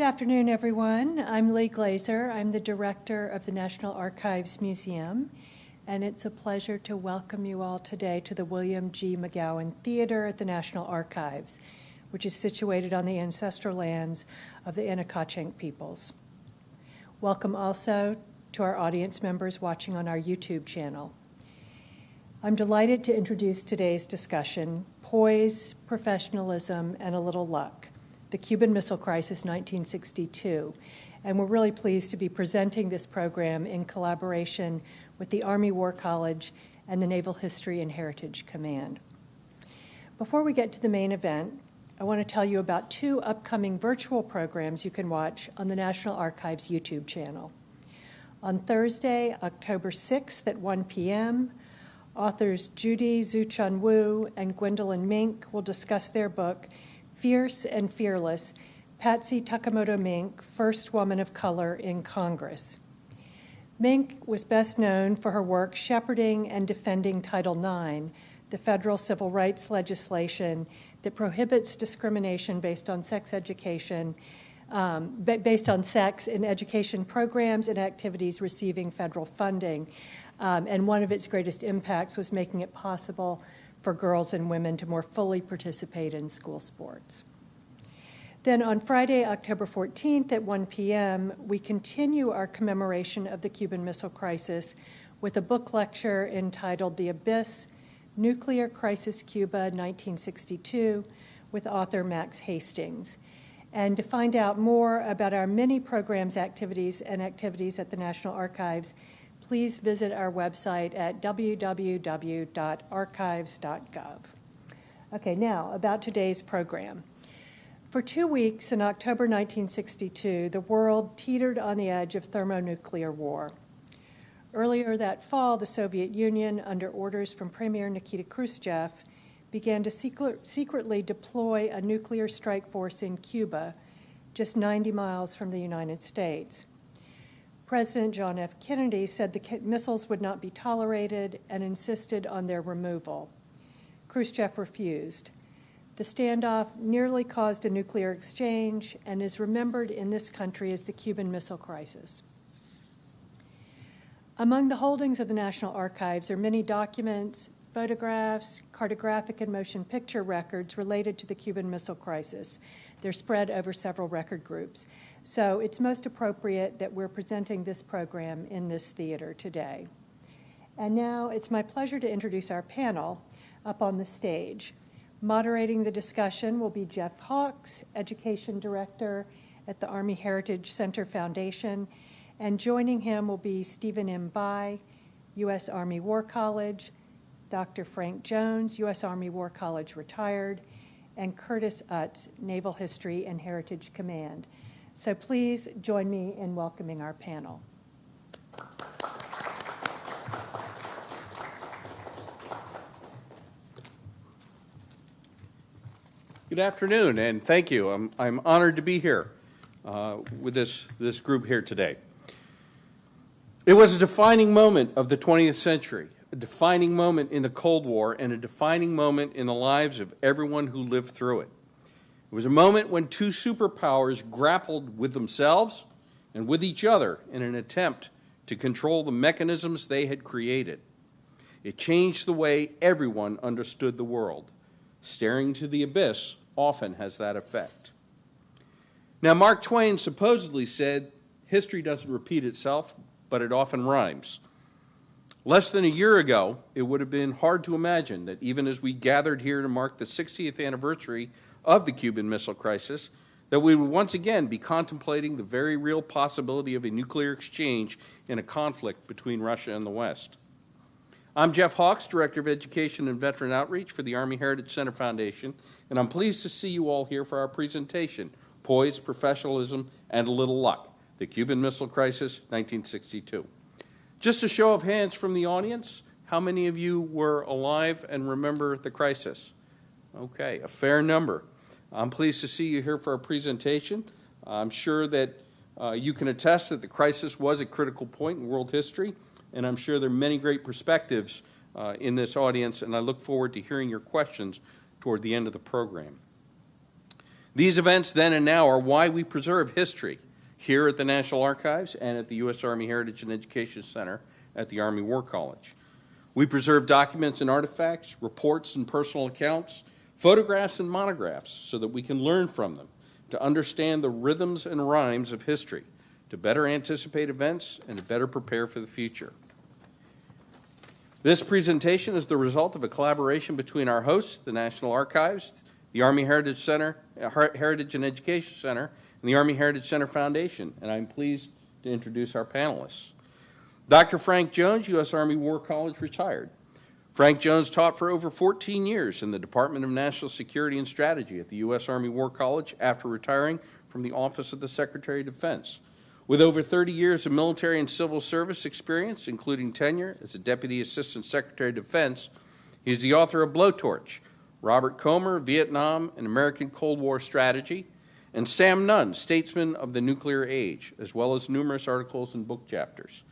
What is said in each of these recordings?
Good afternoon, everyone. I'm Lee Glazer. I'm the director of the National Archives Museum, and it's a pleasure to welcome you all today to the William G. McGowan Theater at the National Archives, which is situated on the ancestral lands of the Anacostia peoples. Welcome also to our audience members watching on our YouTube channel. I'm delighted to introduce today's discussion, Poise, Professionalism, and a Little Luck, the Cuban Missile Crisis 1962. And we're really pleased to be presenting this program in collaboration with the Army War College and the Naval History and Heritage Command. Before we get to the main event, I want to tell you about two upcoming virtual programs you can watch on the National Archives YouTube channel. On Thursday, October 6th at 1 p.m., Authors Judy Tzu-Chun Wu and Gwendolyn Mink will discuss their book, Fierce and Fearless Patsy Takemoto Mink, First Woman of Color in Congress. Mink was best known for her work shepherding and defending Title IX, the federal civil rights legislation that prohibits discrimination based on sex education, um, based on sex in education programs and activities receiving federal funding. Um, and one of its greatest impacts was making it possible for girls and women to more fully participate in school sports. Then on Friday, October 14th at 1 p.m., we continue our commemoration of the Cuban Missile Crisis with a book lecture entitled The Abyss Nuclear Crisis Cuba 1962 with author Max Hastings. And to find out more about our many programs, activities, and activities at the National Archives, please visit our website at www.archives.gov. Okay, now about today's program. For two weeks in October 1962, the world teetered on the edge of thermonuclear war. Earlier that fall, the Soviet Union, under orders from Premier Nikita Khrushchev, began to secret, secretly deploy a nuclear strike force in Cuba, just 90 miles from the United States. President John F. Kennedy said the missiles would not be tolerated and insisted on their removal. Khrushchev refused. The standoff nearly caused a nuclear exchange and is remembered in this country as the Cuban Missile Crisis. Among the holdings of the National Archives are many documents, photographs, cartographic and motion picture records related to the Cuban Missile Crisis. They're spread over several record groups. So it's most appropriate that we're presenting this program in this theater today. And now it's my pleasure to introduce our panel up on the stage. Moderating the discussion will be Jeff Hawks, Education Director at the Army Heritage Center Foundation, and joining him will be Stephen M. Bye, U.S. Army War College, Dr. Frank Jones, U.S. Army War College retired, and Curtis Utz, Naval History and Heritage Command. So please join me in welcoming our panel. Good afternoon, and thank you. I'm, I'm honored to be here uh, with this, this group here today. It was a defining moment of the 20th century, a defining moment in the Cold War, and a defining moment in the lives of everyone who lived through it. It was a moment when two superpowers grappled with themselves and with each other in an attempt to control the mechanisms they had created. It changed the way everyone understood the world. Staring to the abyss often has that effect. Now, Mark Twain supposedly said, History doesn't repeat itself, but it often rhymes. Less than a year ago, it would have been hard to imagine that even as we gathered here to mark the 60th anniversary of the Cuban Missile Crisis, that we would once again be contemplating the very real possibility of a nuclear exchange in a conflict between Russia and the West. I'm Jeff Hawks, Director of Education and Veteran Outreach for the Army Heritage Center Foundation, and I'm pleased to see you all here for our presentation, Poise, Professionalism, and a Little Luck, the Cuban Missile Crisis, 1962. Just a show of hands from the audience, how many of you were alive and remember the crisis? Okay, a fair number. I'm pleased to see you here for our presentation. I'm sure that uh, you can attest that the crisis was a critical point in world history, and I'm sure there are many great perspectives uh, in this audience, and I look forward to hearing your questions toward the end of the program. These events then and now are why we preserve history here at the National Archives and at the U.S. Army Heritage and Education Center at the Army War College. We preserve documents and artifacts, reports and personal accounts, photographs and monographs so that we can learn from them, to understand the rhythms and rhymes of history, to better anticipate events, and to better prepare for the future. This presentation is the result of a collaboration between our hosts, the National Archives, the Army Heritage Center, Heritage and Education Center, and the Army Heritage Center Foundation, and I'm pleased to introduce our panelists. Dr. Frank Jones, U.S. Army War College retired. Frank Jones taught for over 14 years in the Department of National Security and Strategy at the U.S. Army War College after retiring from the Office of the Secretary of Defense. With over 30 years of military and civil service experience, including tenure as a Deputy Assistant Secretary of Defense, he is the author of Blowtorch, Robert Komer, Vietnam and American Cold War Strategy, and Sam Nunn, Statesman of the Nuclear Age, as well as numerous articles and book chapters.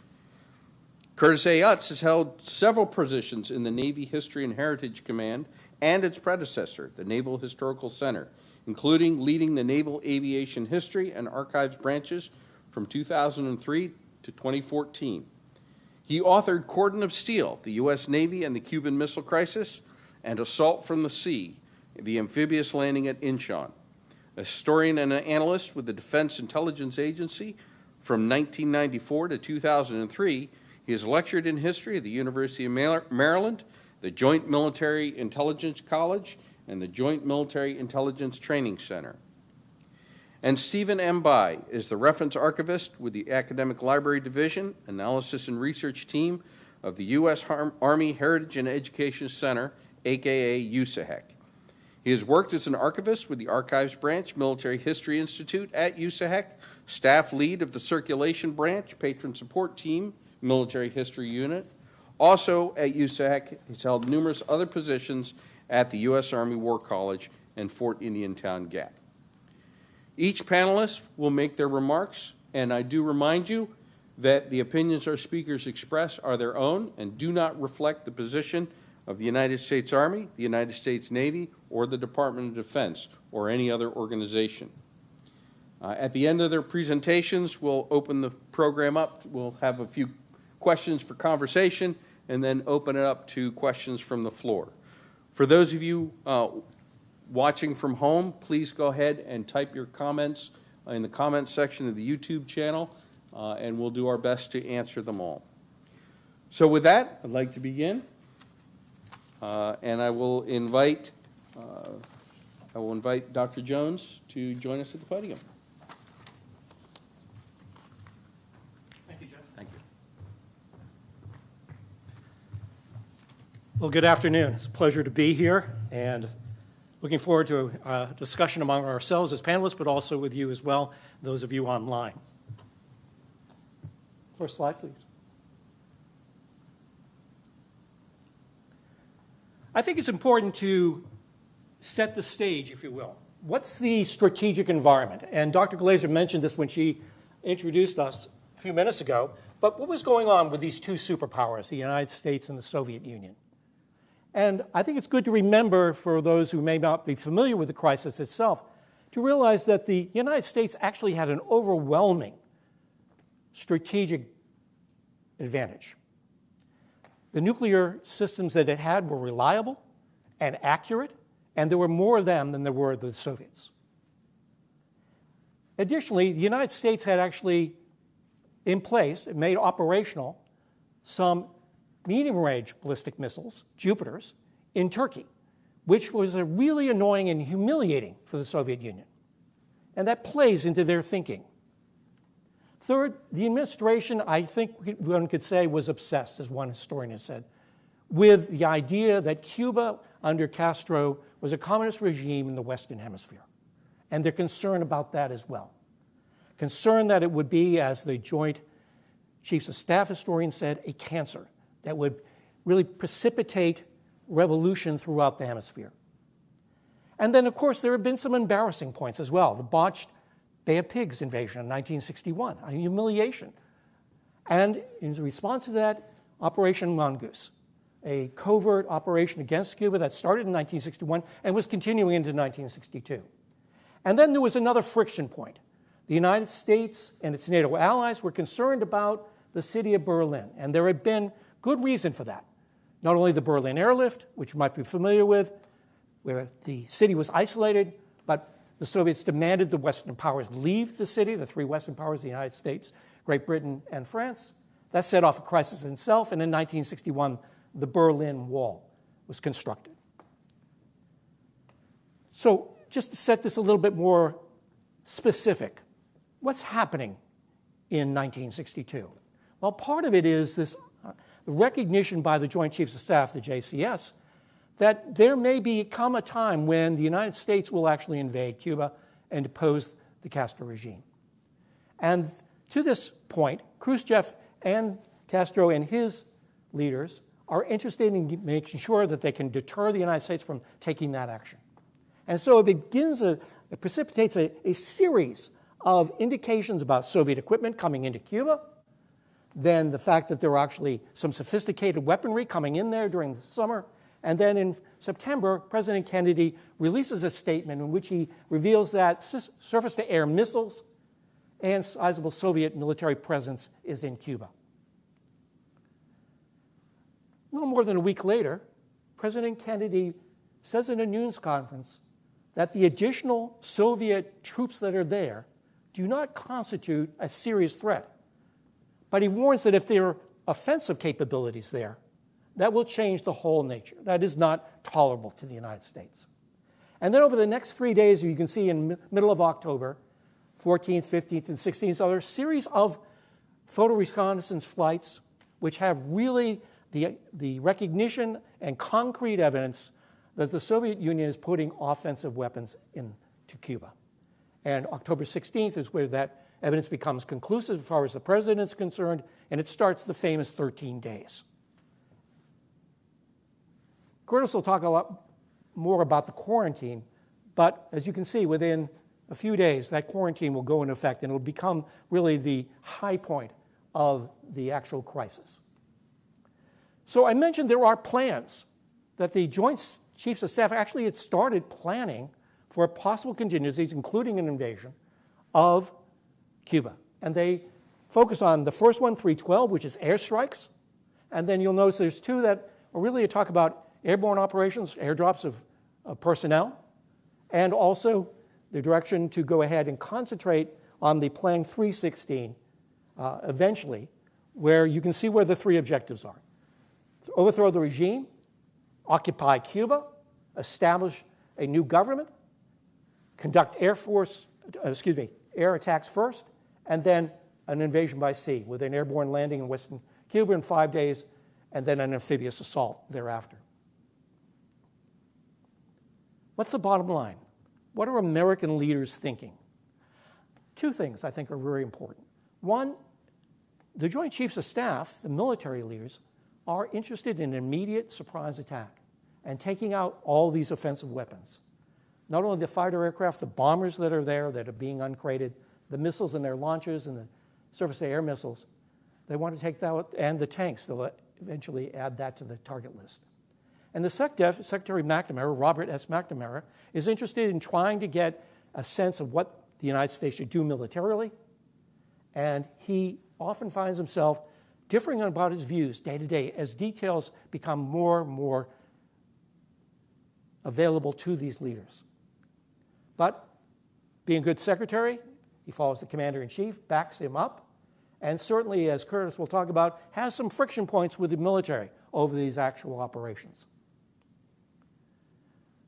Curtis A. Utz has held several positions in the Navy History and Heritage Command and its predecessor, the Naval Historical Center, including leading the Naval Aviation History and Archives branches from 2003 to 2014. He authored Cordon of Steel, the U.S. Navy and the Cuban Missile Crisis, and Assault from the Sea, the amphibious landing at Incheon. A historian and an analyst with the Defense Intelligence Agency from 1994 to 2003, he has lectured in history at the University of Maryland, the Joint Military Intelligence College, and the Joint Military Intelligence Training Center. And Stephen M. Bye is the reference archivist with the Academic Library Division, Analysis and Research Team of the U.S. Army Heritage and Education Center aka USAHEC. He has worked as an archivist with the Archives Branch Military History Institute at USAHEC, staff lead of the Circulation Branch Patron Support Team Military History Unit. Also at USAC, he's held numerous other positions at the U.S. Army War College and Fort Indiantown Gap. Each panelist will make their remarks, and I do remind you that the opinions our speakers express are their own and do not reflect the position of the United States Army, the United States Navy, or the Department of Defense, or any other organization. Uh, at the end of their presentations, we'll open the program up. We'll have a few questions for conversation and then open it up to questions from the floor. For those of you uh, watching from home, please go ahead and type your comments in the comments section of the YouTube channel, uh, and we'll do our best to answer them all. So with that, I'd like to begin. Uh, and I will invite, uh, I will invite Dr. Jones to join us at the podium. Thank you, Jeff. Thank you. Well, good afternoon. It's a pleasure to be here and looking forward to a discussion among ourselves as panelists, but also with you as well, those of you online. First slide, please. I think it's important to set the stage, if you will. What's the strategic environment? And Dr. Glazer mentioned this when she introduced us a few minutes ago. But what was going on with these two superpowers, the United States and the Soviet Union? And I think it's good to remember, for those who may not be familiar with the crisis itself, to realize that the United States actually had an overwhelming strategic advantage. The nuclear systems that it had were reliable and accurate, and there were more of them than there were the Soviets. Additionally, the United States had actually in place, made operational, some medium range ballistic missiles, Jupiters, in Turkey, which was a really annoying and humiliating for the Soviet Union. And that plays into their thinking. Third, the administration, I think one could say, was obsessed, as one historian has said, with the idea that Cuba under Castro was a communist regime in the Western Hemisphere. And they're concerned about that as well. Concerned that it would be, as the Joint Chiefs of Staff historian said, a cancer that would really precipitate revolution throughout the hemisphere. And then, of course, there have been some embarrassing points as well. The botched Bay of Pigs invasion in 1961, a humiliation. And in response to that, Operation Mongoose, a covert operation against Cuba that started in 1961 and was continuing into 1962. And then there was another friction point. The United States and its NATO allies were concerned about the city of Berlin, and there had been good reason for that. Not only the Berlin airlift, which you might be familiar with, where the city was isolated, but the Soviets demanded the Western powers leave the city, the three Western powers, the United States, Great Britain, and France. That set off a crisis in itself, and in 1961, the Berlin Wall was constructed. So, just to set this a little bit more specific, what's happening in 1962? Well, part of it is this recognition by the Joint Chiefs of Staff, the JCS, that there may be come a time when the United States will actually invade Cuba and depose the Castro regime. And to this point, Khrushchev and Castro and his leaders are interested in making sure that they can deter the United States from taking that action. And so it begins, a, it precipitates a, a series of indications about Soviet equipment coming into Cuba, then the fact that there were actually some sophisticated weaponry coming in there during the summer, and then in September, President Kennedy releases a statement in which he reveals that surface to air missiles and sizable Soviet military presence is in Cuba. A little more than a week later, President Kennedy says in a news conference that the additional Soviet troops that are there do not constitute a serious threat. But he warns that if there are offensive capabilities there, that will change the whole nature. That is not tolerable to the United States. And then over the next three days, you can see in middle of October, 14th, 15th, and 16th, so there are a series of photo reconnaissance flights which have really the, the recognition and concrete evidence that the Soviet Union is putting offensive weapons into Cuba. And October 16th is where that evidence becomes conclusive as far as the president is concerned, and it starts the famous 13 days. Curtis will talk a lot more about the quarantine, but as you can see, within a few days, that quarantine will go into effect and it'll become really the high point of the actual crisis. So I mentioned there are plans that the Joint Chiefs of Staff actually had started planning for possible contingencies, including an invasion of Cuba. And they focus on the first one, 312, which is airstrikes. And then you'll notice there's two that are really talk about airborne operations, airdrops of, of personnel, and also the direction to go ahead and concentrate on the Plan 316 uh, eventually, where you can see where the three objectives are overthrow the regime, occupy Cuba, establish a new government, conduct air force, uh, excuse me, air attacks first, and then an invasion by sea with an airborne landing in western Cuba in five days, and then an amphibious assault thereafter. What's the bottom line? What are American leaders thinking? Two things I think are very important. One, the Joint Chiefs of Staff, the military leaders, are interested in an immediate surprise attack and taking out all these offensive weapons. Not only the fighter aircraft, the bombers that are there that are being uncrated, the missiles and their launchers and the surface to air missiles, they want to take that and the tanks, they'll eventually add that to the target list. And the SecDef, Secretary McNamara, Robert S. McNamara, is interested in trying to get a sense of what the United States should do militarily. And he often finds himself differing about his views day to day as details become more and more available to these leaders. But being a good secretary, he follows the commander in chief, backs him up, and certainly, as Curtis will talk about, has some friction points with the military over these actual operations.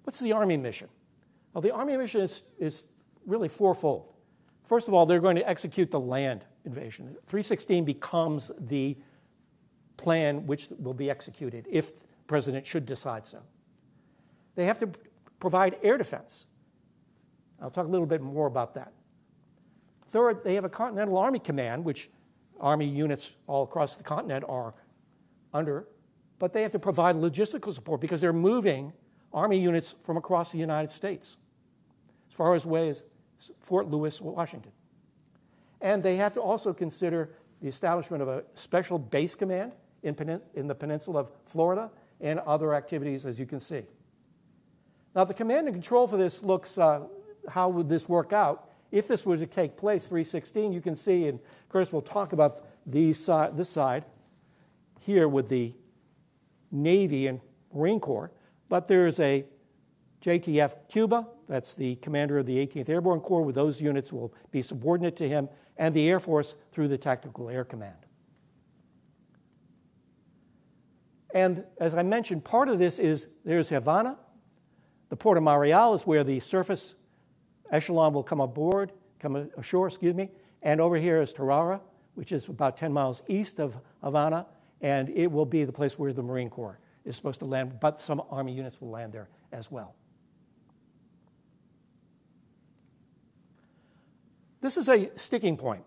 What's the Army mission? Well, the Army mission is, is really fourfold. First of all, they're going to execute the land invasion. 316 becomes the plan which will be executed if the president should decide so. They have to provide air defense. I'll talk a little bit more about that. Third, they have a Continental Army Command, which Army units all across the continent are under, but they have to provide logistical support because they're moving Army units from across the United States, as far as away as Fort Lewis, Washington. And they have to also consider the establishment of a special base command in, in the peninsula of Florida and other activities, as you can see. Now, the command and control for this looks uh, how would this work out? If this were to take place, 316, you can see, and Curtis will talk about these this side here with the Navy and Marine Corps, but there's a JTF Cuba, that's the commander of the 18th Airborne Corps, with those units will be subordinate to him, and the Air Force through the Tactical Air Command. And as I mentioned, part of this is there's Havana. The Port of Mariel is where the surface echelon will come aboard, come ashore, excuse me. And over here is Tarara, which is about 10 miles east of Havana, and it will be the place where the Marine Corps is supposed to land, but some Army units will land there as well. This is a sticking point.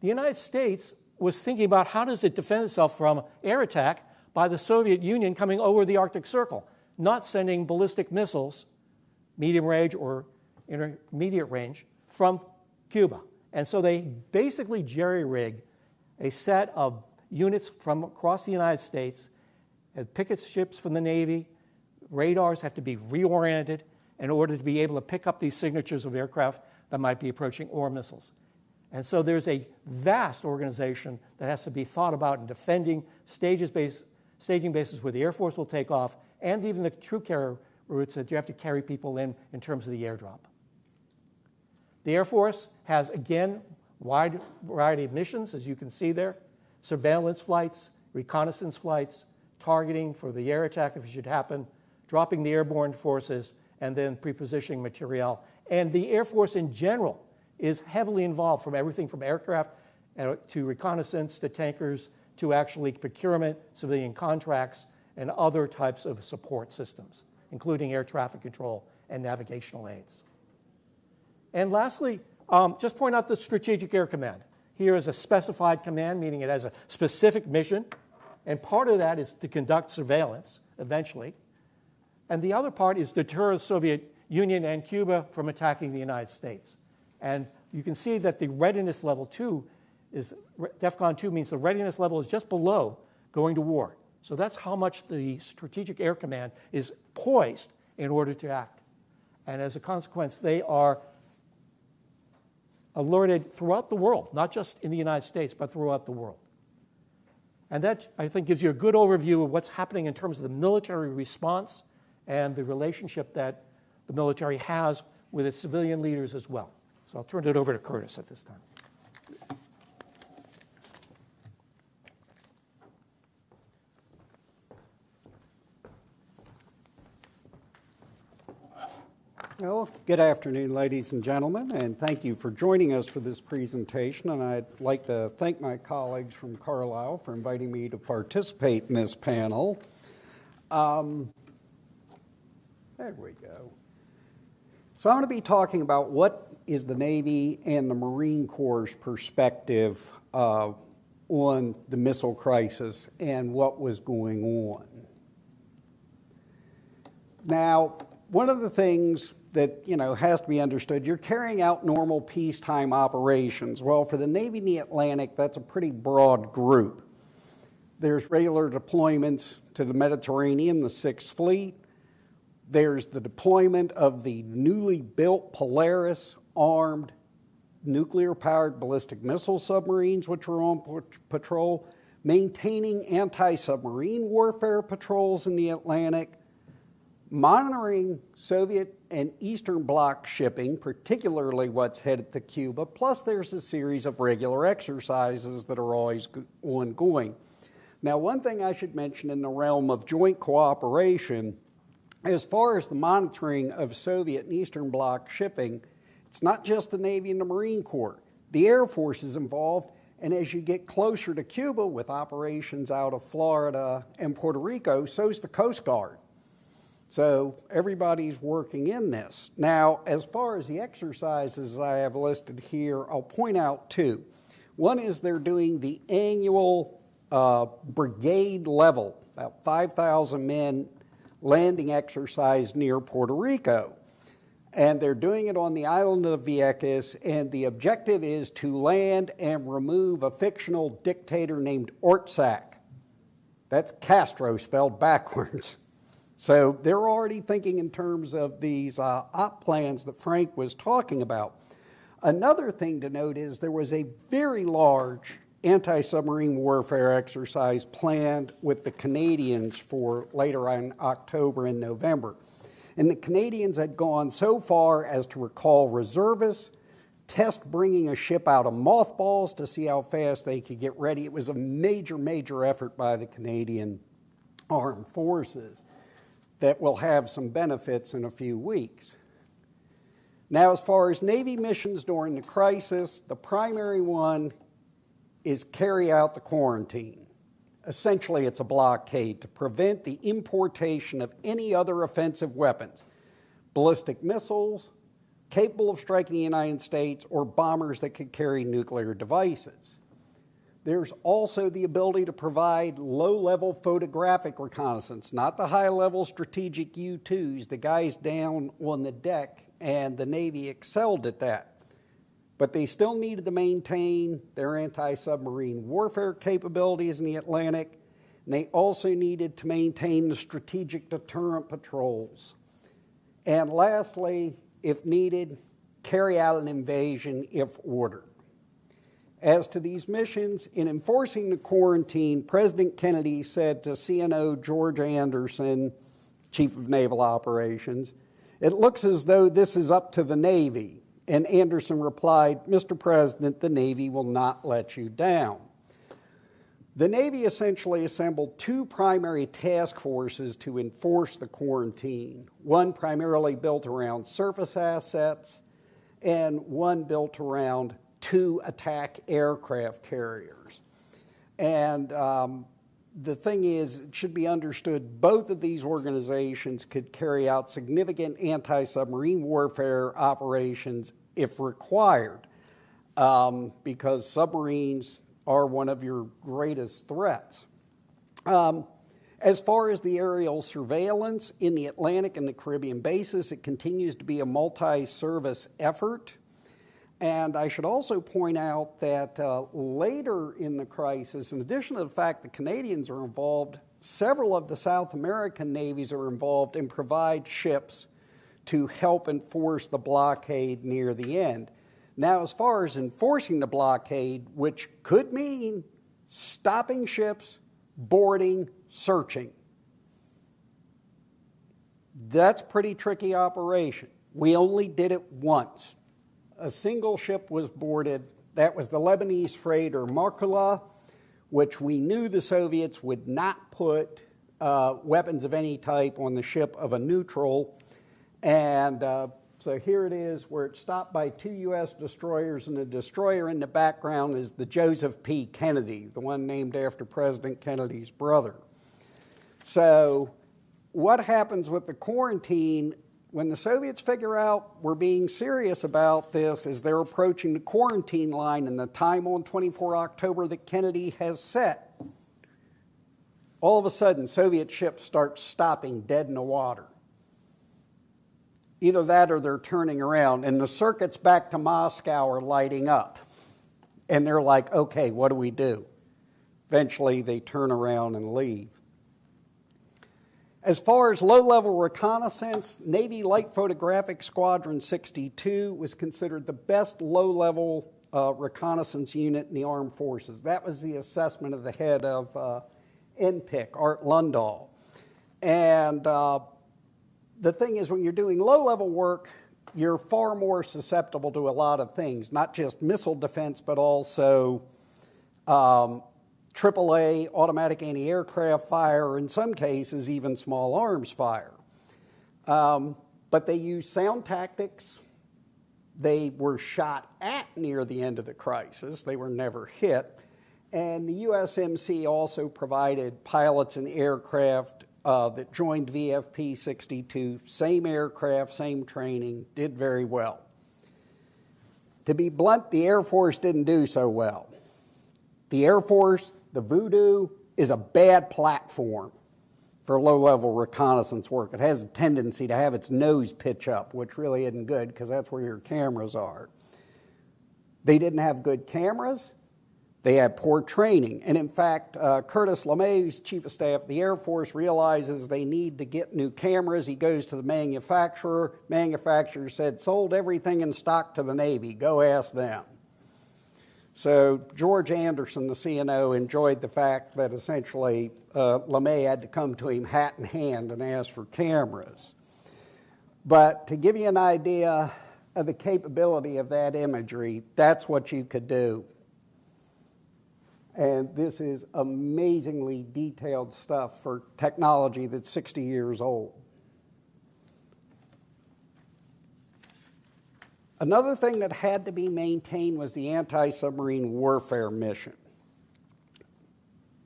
The United States was thinking about how does it defend itself from air attack by the Soviet Union coming over the Arctic Circle, not sending ballistic missiles, medium range or intermediate range, from Cuba. And so they basically jerry rig a set of units from across the United States, picket ships from the Navy, radars have to be reoriented in order to be able to pick up these signatures of aircraft that might be approaching or missiles. And so there's a vast organization that has to be thought about in defending stages base, staging bases where the Air Force will take off, and even the troop carrier routes that you have to carry people in in terms of the airdrop. The Air Force has, again, wide variety of missions, as you can see there surveillance flights, reconnaissance flights, targeting for the air attack if it should happen, dropping the airborne forces, and then prepositioning materiel. And the Air Force in general is heavily involved from everything from aircraft uh, to reconnaissance to tankers to actually procurement, civilian contracts, and other types of support systems, including air traffic control and navigational aids. And lastly, um, just point out the Strategic Air Command. Here is a specified command, meaning it has a specific mission, and part of that is to conduct surveillance eventually. And the other part is deter the Soviet Union and Cuba from attacking the United States. And you can see that the readiness level two is DEFCON 2 means the readiness level is just below going to war. So that's how much the Strategic Air Command is poised in order to act. And as a consequence, they are alerted throughout the world, not just in the United States, but throughout the world. And that, I think, gives you a good overview of what's happening in terms of the military response and the relationship that the military has with its civilian leaders as well. So I'll turn it over to Curtis at this time. Well, good afternoon, ladies and gentlemen, and thank you for joining us for this presentation. And I'd like to thank my colleagues from Carlisle for inviting me to participate in this panel. Um, there we go. So, I'm going to be talking about what is the Navy and the Marine Corps' perspective uh, on the missile crisis and what was going on. Now, one of the things that you know has to be understood. You're carrying out normal peacetime operations. Well, for the Navy in the Atlantic, that's a pretty broad group. There's regular deployments to the Mediterranean, the Sixth Fleet. There's the deployment of the newly built Polaris armed nuclear powered ballistic missile submarines, which are on patrol, maintaining anti submarine warfare patrols in the Atlantic, monitoring Soviet and Eastern Bloc shipping, particularly what's headed to Cuba, plus there's a series of regular exercises that are always ongoing. Now, one thing I should mention in the realm of joint cooperation, as far as the monitoring of Soviet and Eastern Bloc shipping, it's not just the Navy and the Marine Corps. The Air Force is involved, and as you get closer to Cuba with operations out of Florida and Puerto Rico, so's the Coast Guard. So everybody's working in this. Now, as far as the exercises I have listed here, I'll point out two. One is they're doing the annual uh, brigade level, about 5,000 men landing exercise near Puerto Rico. And they're doing it on the island of Vieques, and the objective is to land and remove a fictional dictator named Ortsac. That's Castro spelled backwards. So they're already thinking in terms of these uh, op plans that Frank was talking about. Another thing to note is there was a very large anti submarine warfare exercise planned with the Canadians for later in October and November. And the Canadians had gone so far as to recall reservists, test bringing a ship out of mothballs to see how fast they could get ready. It was a major, major effort by the Canadian Armed Forces that will have some benefits in a few weeks. Now, as far as Navy missions during the crisis, the primary one is carry out the quarantine. Essentially, it's a blockade to prevent the importation of any other offensive weapons, ballistic missiles capable of striking the United States, or bombers that could carry nuclear devices. There's also the ability to provide low level photographic reconnaissance, not the high level strategic U 2s, the guys down on the deck, and the Navy excelled at that. But they still needed to maintain their anti submarine warfare capabilities in the Atlantic, and they also needed to maintain the strategic deterrent patrols. And lastly, if needed, carry out an invasion if ordered. As to these missions, in enforcing the quarantine, President Kennedy said to CNO George Anderson, Chief of Naval Operations, It looks as though this is up to the Navy. And Anderson replied, Mr. President, the Navy will not let you down. The Navy essentially assembled two primary task forces to enforce the quarantine one primarily built around surface assets, and one built around two attack aircraft carriers. And um, the thing is, it should be understood both of these organizations could carry out significant anti submarine warfare operations if required, um, because submarines are one of your greatest threats. Um, as far as the aerial surveillance in the Atlantic and the Caribbean bases, it continues to be a multi service effort. And I should also point out that uh, later in the crisis, in addition to the fact the Canadians are involved, several of the South American navies are involved and provide ships to help enforce the blockade near the end. Now, as far as enforcing the blockade, which could mean stopping ships, boarding, searching, that's pretty tricky operation. We only did it once a single ship was boarded. That was the Lebanese freighter Marucla, which we knew the Soviets would not put uh, weapons of any type on the ship of a neutral. And uh, so here it is, where it stopped by two U.S. destroyers, and the destroyer in the background is the Joseph P. Kennedy, the one named after President Kennedy's brother. So, what happens with the quarantine when the Soviets figure out we're being serious about this as they're approaching the quarantine line and the time on 24 October that Kennedy has set, all of a sudden Soviet ships start stopping dead in the water. Either that or they're turning around, and the circuits back to Moscow are lighting up. And they're like, okay, what do we do? Eventually, they turn around and leave. As far as low level reconnaissance, Navy Light Photographic Squadron 62 was considered the best low level uh, reconnaissance unit in the armed forces. That was the assessment of the head of uh, NPIC, Art Lundahl. And uh, the thing is, when you're doing low level work, you're far more susceptible to a lot of things, not just missile defense, but also um, AAA automatic anti aircraft fire, in some cases, even small arms fire. Um, but they used sound tactics. They were shot at near the end of the crisis, they were never hit. And the USMC also provided pilots and aircraft uh, that joined VFP 62, same aircraft, same training, did very well. To be blunt, the Air Force didn't do so well. The Air Force the Voodoo is a bad platform for low level reconnaissance work. It has a tendency to have its nose pitch up, which really isn't good because that's where your cameras are. They didn't have good cameras. They had poor training. And in fact, uh, Curtis LeMay, chief of staff of the Air Force, realizes they need to get new cameras. He goes to the manufacturer. Manufacturer said, sold everything in stock to the Navy. Go ask them. So George Anderson, the CNO, enjoyed the fact that essentially uh, LeMay had to come to him hat in hand and ask for cameras. But to give you an idea of the capability of that imagery, that's what you could do. And this is amazingly detailed stuff for technology that's 60 years old. Another thing that had to be maintained was the anti submarine warfare mission.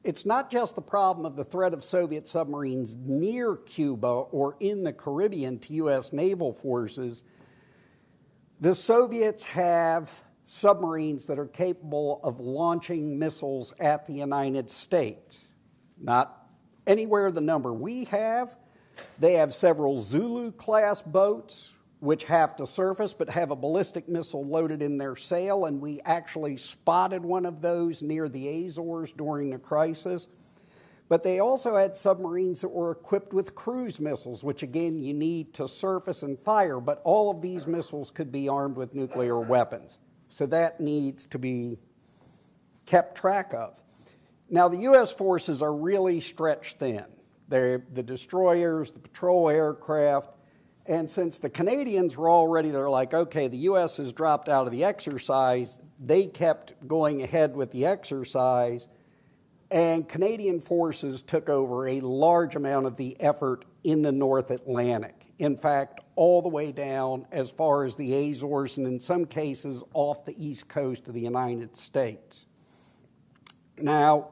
It's not just the problem of the threat of Soviet submarines near Cuba or in the Caribbean to U.S. naval forces. The Soviets have submarines that are capable of launching missiles at the United States. Not anywhere the number we have. They have several Zulu class boats which have to surface but have a ballistic missile loaded in their sail, and we actually spotted one of those near the Azores during the crisis. But they also had submarines that were equipped with cruise missiles, which again you need to surface and fire, but all of these missiles could be armed with nuclear weapons. So that needs to be kept track of. Now, the U.S. forces are really stretched thin. They're the destroyers, the patrol aircraft, and since the Canadians were already, they're like, okay, the U.S. has dropped out of the exercise, they kept going ahead with the exercise, and Canadian forces took over a large amount of the effort in the North Atlantic. In fact, all the way down as far as the Azores, and in some cases off the east coast of the United States. Now,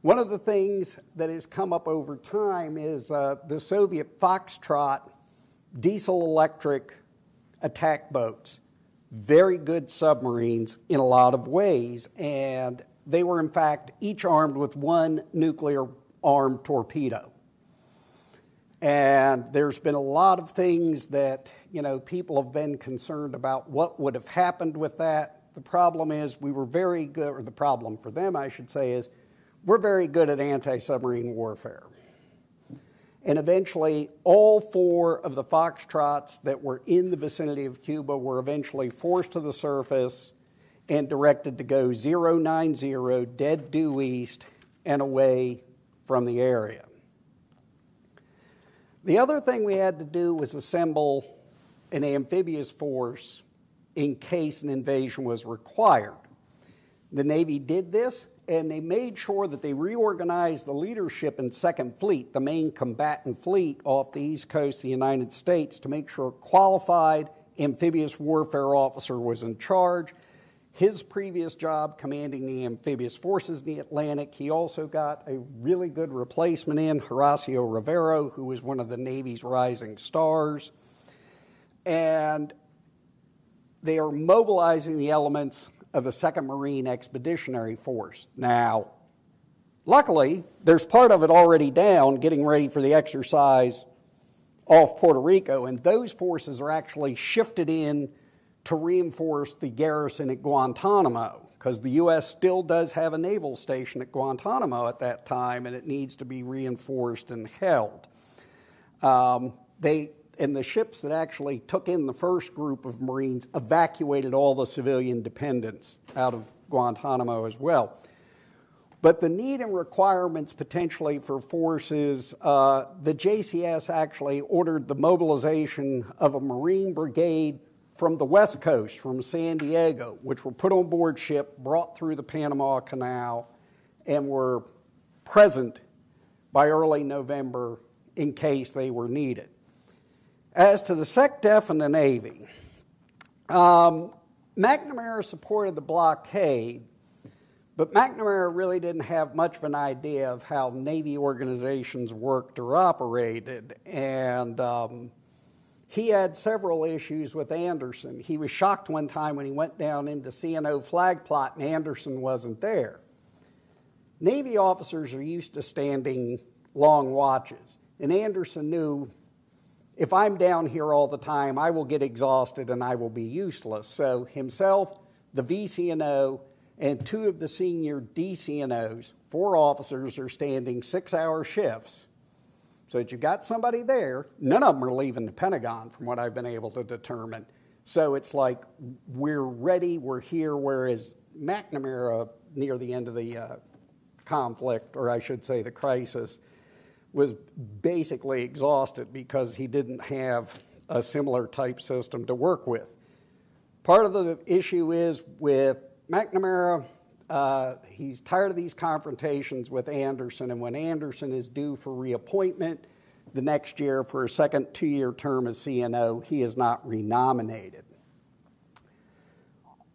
one of the things that has come up over time is uh, the Soviet Foxtrot diesel electric attack boats. Very good submarines in a lot of ways, and they were, in fact, each armed with one nuclear armed torpedo. And there's been a lot of things that, you know, people have been concerned about what would have happened with that. The problem is we were very good, or the problem for them, I should say, is we're very good at anti submarine warfare. And eventually, all four of the Foxtrots that were in the vicinity of Cuba were eventually forced to the surface and directed to go 090 dead due east and away from the area. The other thing we had to do was assemble an amphibious force in case an invasion was required. The Navy did this and they made sure that they reorganized the leadership in Second Fleet, the main combatant fleet off the east coast of the United States, to make sure a qualified amphibious warfare officer was in charge. His previous job commanding the amphibious forces in the Atlantic, he also got a really good replacement in, Horacio Rivero, who was one of the Navy's rising stars. And they are mobilizing the elements of the 2nd Marine Expeditionary Force. Now, luckily, there's part of it already down getting ready for the exercise off Puerto Rico, and those forces are actually shifted in to reinforce the garrison at Guantanamo because the U.S. still does have a naval station at Guantanamo at that time, and it needs to be reinforced and held. Um, they and the ships that actually took in the first group of Marines evacuated all the civilian dependents out of Guantanamo as well. But the need and requirements potentially for forces, uh, the JCS actually ordered the mobilization of a Marine brigade from the West Coast, from San Diego, which were put on board ship, brought through the Panama Canal, and were present by early November in case they were needed. As to the SecDef and the Navy, um, McNamara supported the blockade, but McNamara really didn't have much of an idea of how Navy organizations worked or operated. And um, he had several issues with Anderson. He was shocked one time when he went down into CNO flag plot and Anderson wasn't there. Navy officers are used to standing long watches, and Anderson knew if I'm down here all the time, I will get exhausted and I will be useless. So himself, the VCNO, and two of the senior DCNOs, four officers, are standing six hour shifts. So that you've got somebody there. None of them are leaving the Pentagon, from what I've been able to determine. So it's like we're ready, we're here, whereas McNamara, near the end of the uh, conflict, or I should say the crisis, was basically exhausted because he didn't have a similar type system to work with. Part of the issue is with McNamara, uh, he's tired of these confrontations with Anderson, and when Anderson is due for reappointment the next year for a second two year term as CNO, he is not renominated.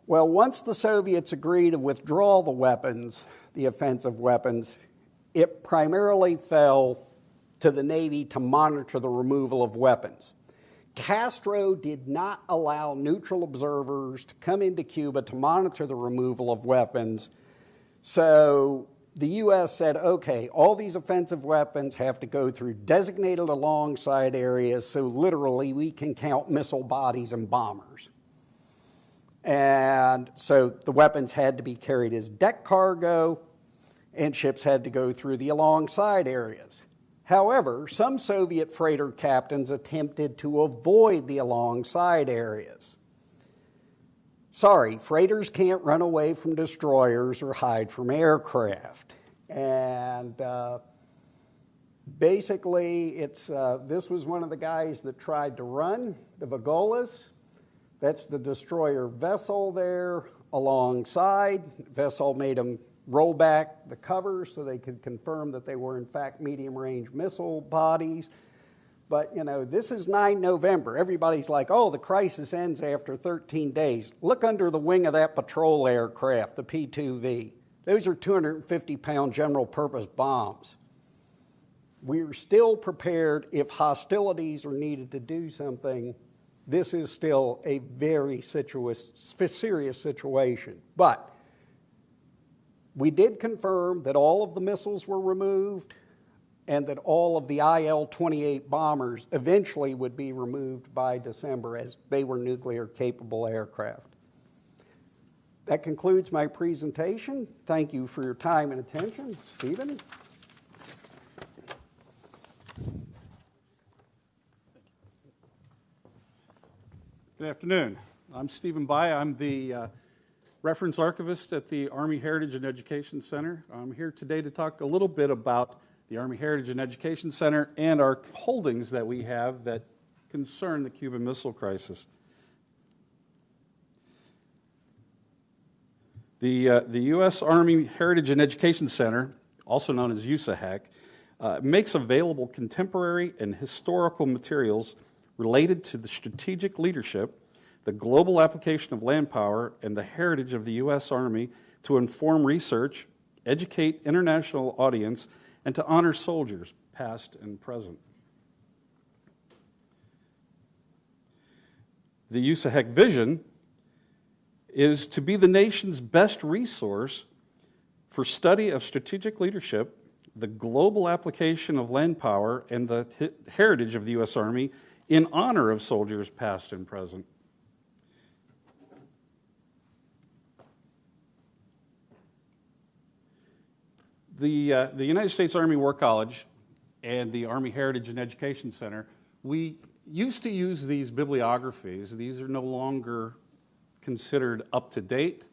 Well, once the Soviets agreed to withdraw the weapons, the offensive weapons, it primarily fell to the Navy to monitor the removal of weapons. Castro did not allow neutral observers to come into Cuba to monitor the removal of weapons. So the U.S. said, okay, all these offensive weapons have to go through designated alongside areas, so literally we can count missile bodies and bombers. And so the weapons had to be carried as deck cargo, and ships had to go through the alongside areas. However, some Soviet freighter captains attempted to avoid the alongside areas. Sorry, freighters can't run away from destroyers or hide from aircraft. And uh, basically, it's, uh, this was one of the guys that tried to run, the Volgoles. That's the destroyer Vesole there alongside. Vesole made him roll back the covers so they could confirm that they were in fact medium range missile bodies. But you know, this is 9 November. Everybody's like, "Oh, the crisis ends after 13 days." Look under the wing of that patrol aircraft, the P2V. Those are 250 pound general purpose bombs. We're still prepared if hostilities are needed to do something. This is still a very serious situation. But we did confirm that all of the missiles were removed and that all of the IL 28 bombers eventually would be removed by December as they were nuclear capable aircraft. That concludes my presentation. Thank you for your time and attention. Stephen? Good afternoon. I'm Stephen Bye. I'm the uh, reference archivist at the Army Heritage and Education Center. I'm here today to talk a little bit about the Army Heritage and Education Center and our holdings that we have that concern the Cuban Missile Crisis. The, uh, the U.S. Army Heritage and Education Center, also known as USAHEC, uh, makes available contemporary and historical materials related to the strategic leadership the global application of land power, and the heritage of the U.S. Army to inform research, educate international audience, and to honor soldiers, past and present. The USAHEC vision is to be the nation's best resource for study of strategic leadership, the global application of land power, and the heritage of the U.S. Army in honor of soldiers past and present. The, uh, the United States Army War College and the Army Heritage and Education Center, we used to use these bibliographies. These are no longer considered up to date.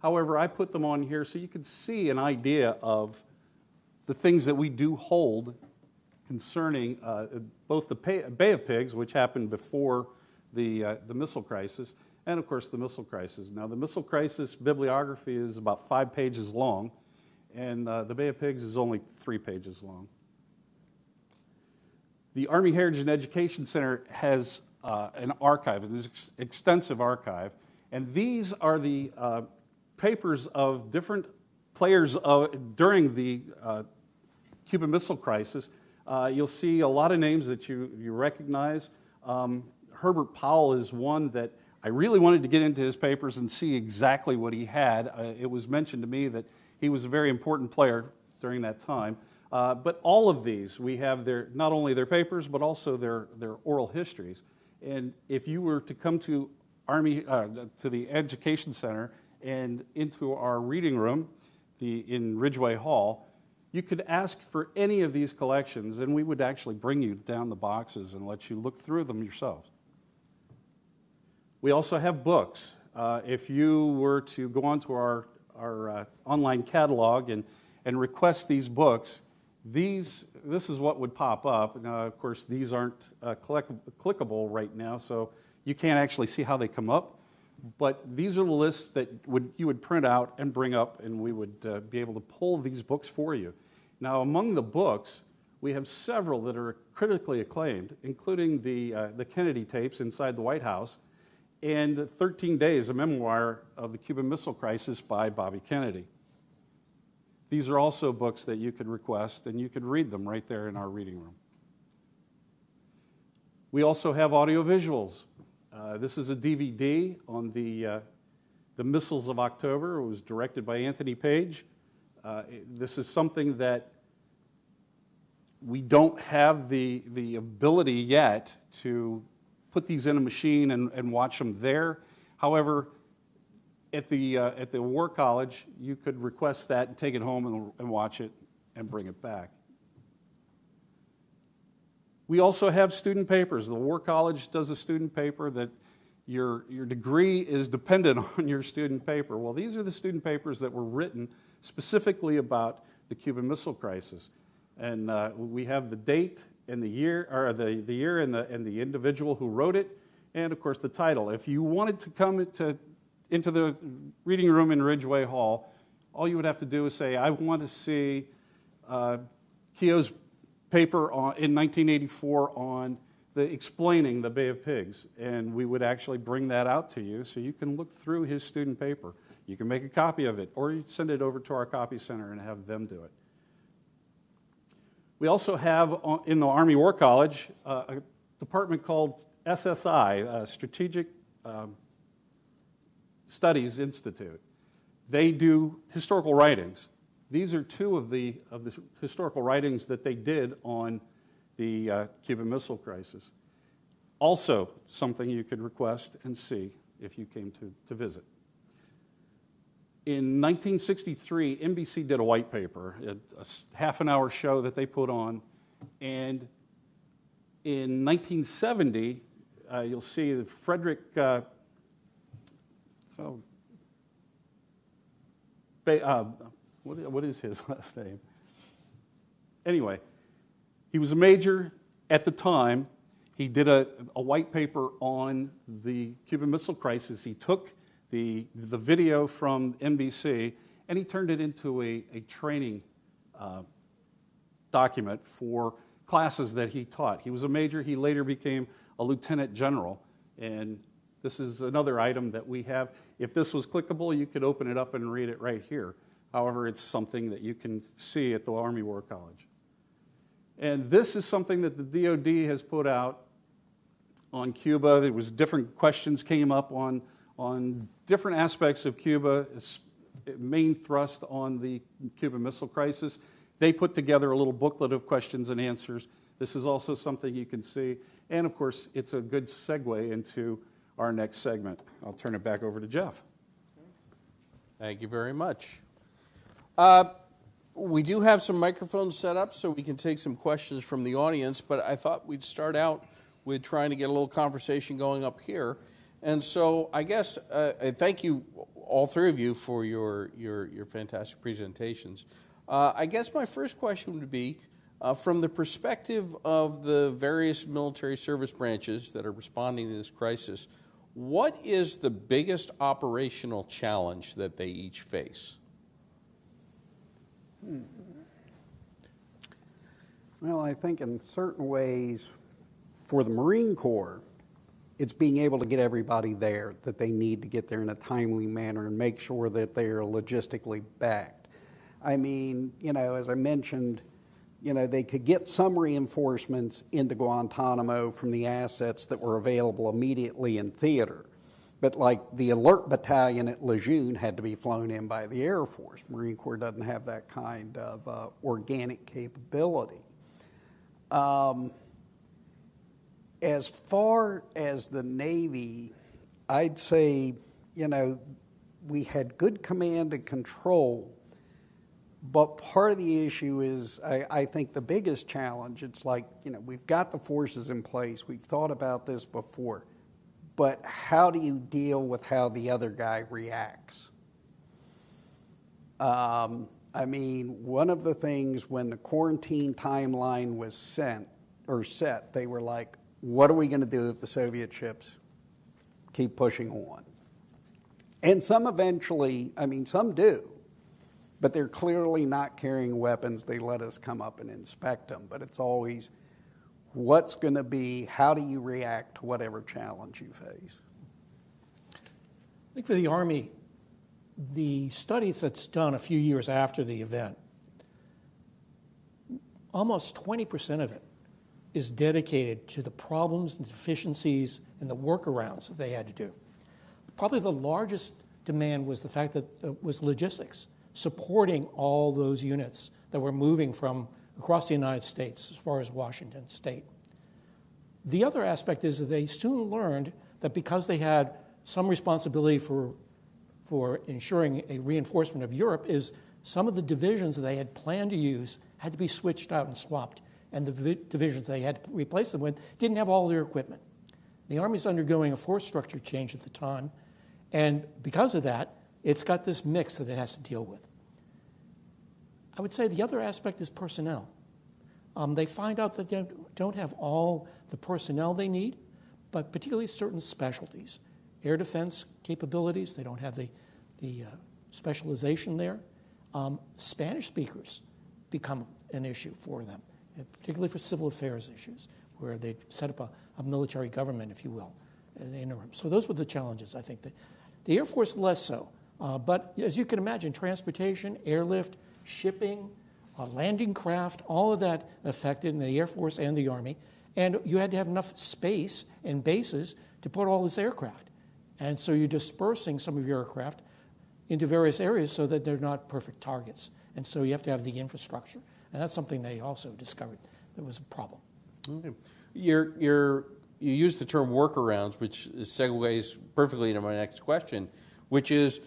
However, I put them on here so you could see an idea of the things that we do hold concerning uh, both the Bay of Pigs, which happened before the, uh, the missile crisis, and of course the missile crisis. Now, the missile crisis bibliography is about five pages long and uh, the Bay of Pigs is only three pages long. The Army Heritage and Education Center has uh, an archive, an ex- extensive archive, and these are the uh, papers of different players of, during the uh, Cuban Missile Crisis. Uh, you'll see a lot of names that you, you recognize. Um, Herbert Powell is one that I really wanted to get into his papers and see exactly what he had. Uh, it was mentioned to me that he was a very important player during that time. Uh, but all of these, we have their, not only their papers, but also their, their oral histories. And if you were to come to Army, uh, to the Education Center and into our reading room the, in Ridgway Hall, you could ask for any of these collections, and we would actually bring you down the boxes and let you look through them yourselves. We also have books. Uh, if you were to go onto our, our uh, online catalog and, and request these books, these, this is what would pop up. Now, of course, these aren't uh, clickable right now, so you can't actually see how they come up. But these are the lists that would, you would print out and bring up, and we would uh, be able to pull these books for you. Now, among the books, we have several that are critically acclaimed, including the, uh, the Kennedy tapes inside the White House and 13 Days, a memoir of the Cuban Missile Crisis by Bobby Kennedy. These are also books that you could request, and you could read them right there in our reading room. We also have audiovisuals. Uh, this is a DVD on the, uh, the Missiles of October. It was directed by Anthony Page. Uh, this is something that we don't have the, the ability yet to put these in a machine and, and watch them there. However, at the, uh, at the War College, you could request that and take it home and, and watch it and bring it back. We also have student papers. The War College does a student paper that your, your degree is dependent on your student paper. Well, these are the student papers that were written specifically about the Cuban Missile Crisis. And uh, we have the date and the year, or the, the year and the, and the individual who wrote it, and of course the title. If you wanted to come to, into the reading room in Ridgway Hall, all you would have to do is say, I want to see uh, Keogh's paper on, in 1984 on the explaining the Bay of Pigs, and we would actually bring that out to you so you can look through his student paper. You can make a copy of it, or you send it over to our copy center and have them do it. We also have in the Army War College uh, a department called SSI, uh, Strategic um, Studies Institute. They do historical writings. These are two of the, of the historical writings that they did on the uh, Cuban Missile Crisis. Also, something you could request and see if you came to, to visit. In 1963, NBC did a white paper, a, a half an hour show that they put on. And in 1970, uh, you'll see that Frederick, uh, oh, uh, what, what is his last name? Anyway, he was a major at the time. He did a, a white paper on the Cuban Missile Crisis. He took the, the video from NBC, and he turned it into a, a training uh, document for classes that he taught. He was a major, he later became a lieutenant general, and this is another item that we have. If this was clickable, you could open it up and read it right here. However, it's something that you can see at the Army War College. And this is something that the DoD has put out on Cuba. There was different questions came up on, on different aspects of Cuba, main thrust on the Cuban Missile Crisis. They put together a little booklet of questions and answers. This is also something you can see. And of course, it's a good segue into our next segment. I'll turn it back over to Jeff. Thank you very much. Uh, we do have some microphones set up so we can take some questions from the audience, but I thought we'd start out with trying to get a little conversation going up here. And so I guess uh, thank you, all three of you, for your, your, your fantastic presentations. Uh, I guess my first question would be uh, from the perspective of the various military service branches that are responding to this crisis, what is the biggest operational challenge that they each face? Well, I think in certain ways, for the Marine Corps, it's being able to get everybody there that they need to get there in a timely manner and make sure that they are logistically backed. I mean, you know, as I mentioned, you know, they could get some reinforcements into Guantanamo from the assets that were available immediately in theater. But like the alert battalion at Lejeune had to be flown in by the Air Force. Marine Corps doesn't have that kind of uh, organic capability. Um, as far as the Navy, I'd say, you know, we had good command and control. But part of the issue is, I, I think the biggest challenge, it's like, you know, we've got the forces in place, we've thought about this before, but how do you deal with how the other guy reacts? Um, I mean, one of the things when the quarantine timeline was sent or set, they were like, what are we going to do if the Soviet ships keep pushing on? And some eventually, I mean, some do, but they're clearly not carrying weapons. They let us come up and inspect them, but it's always what's going to be, how do you react to whatever challenge you face? I think for the Army, the studies that's done a few years after the event, almost 20% of it is dedicated to the problems and deficiencies and the workarounds that they had to do. Probably the largest demand was the fact that it uh, was logistics, supporting all those units that were moving from across the United States as far as Washington state. The other aspect is that they soon learned that because they had some responsibility for, for ensuring a reinforcement of Europe, is some of the divisions that they had planned to use had to be switched out and swapped, and the divisions they had to replace them with didn't have all their equipment. The Army's undergoing a force structure change at the time, and because of that, it's got this mix that it has to deal with. I would say the other aspect is personnel. Um, they find out that they don't have all the personnel they need, but particularly certain specialties. Air defense capabilities, they don't have the, the uh, specialization there. Um, Spanish speakers become an issue for them, particularly for civil affairs issues, where they set up a, a military government, if you will, in the interim. So those were the challenges, I think. That, the Air Force, less so. Uh, but as you can imagine, transportation, airlift, shipping, uh, landing craft, all of that affected in the Air Force and the Army. And you had to have enough space and bases to put all this aircraft. And so you're dispersing some of your aircraft into various areas so that they're not perfect targets. And so you have to have the infrastructure. And that's something they also discovered that was a problem. Okay. You're, you're, you use the term workarounds, which segues perfectly into my next question, which is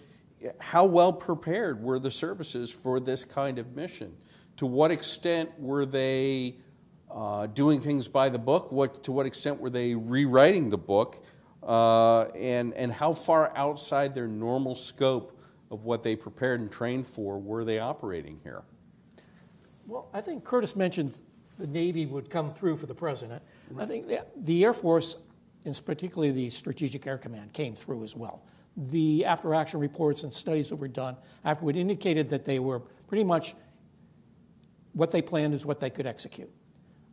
how well prepared were the services for this kind of mission? To what extent were they uh, doing things by the book? What, to what extent were they rewriting the book? Uh, and, and how far outside their normal scope of what they prepared and trained for were they operating here? Well, I think Curtis mentioned the Navy would come through for the president. Right. I think the, the Air Force, and particularly the Strategic Air Command, came through as well. The after action reports and studies that were done afterward indicated that they were pretty much what they planned is what they could execute.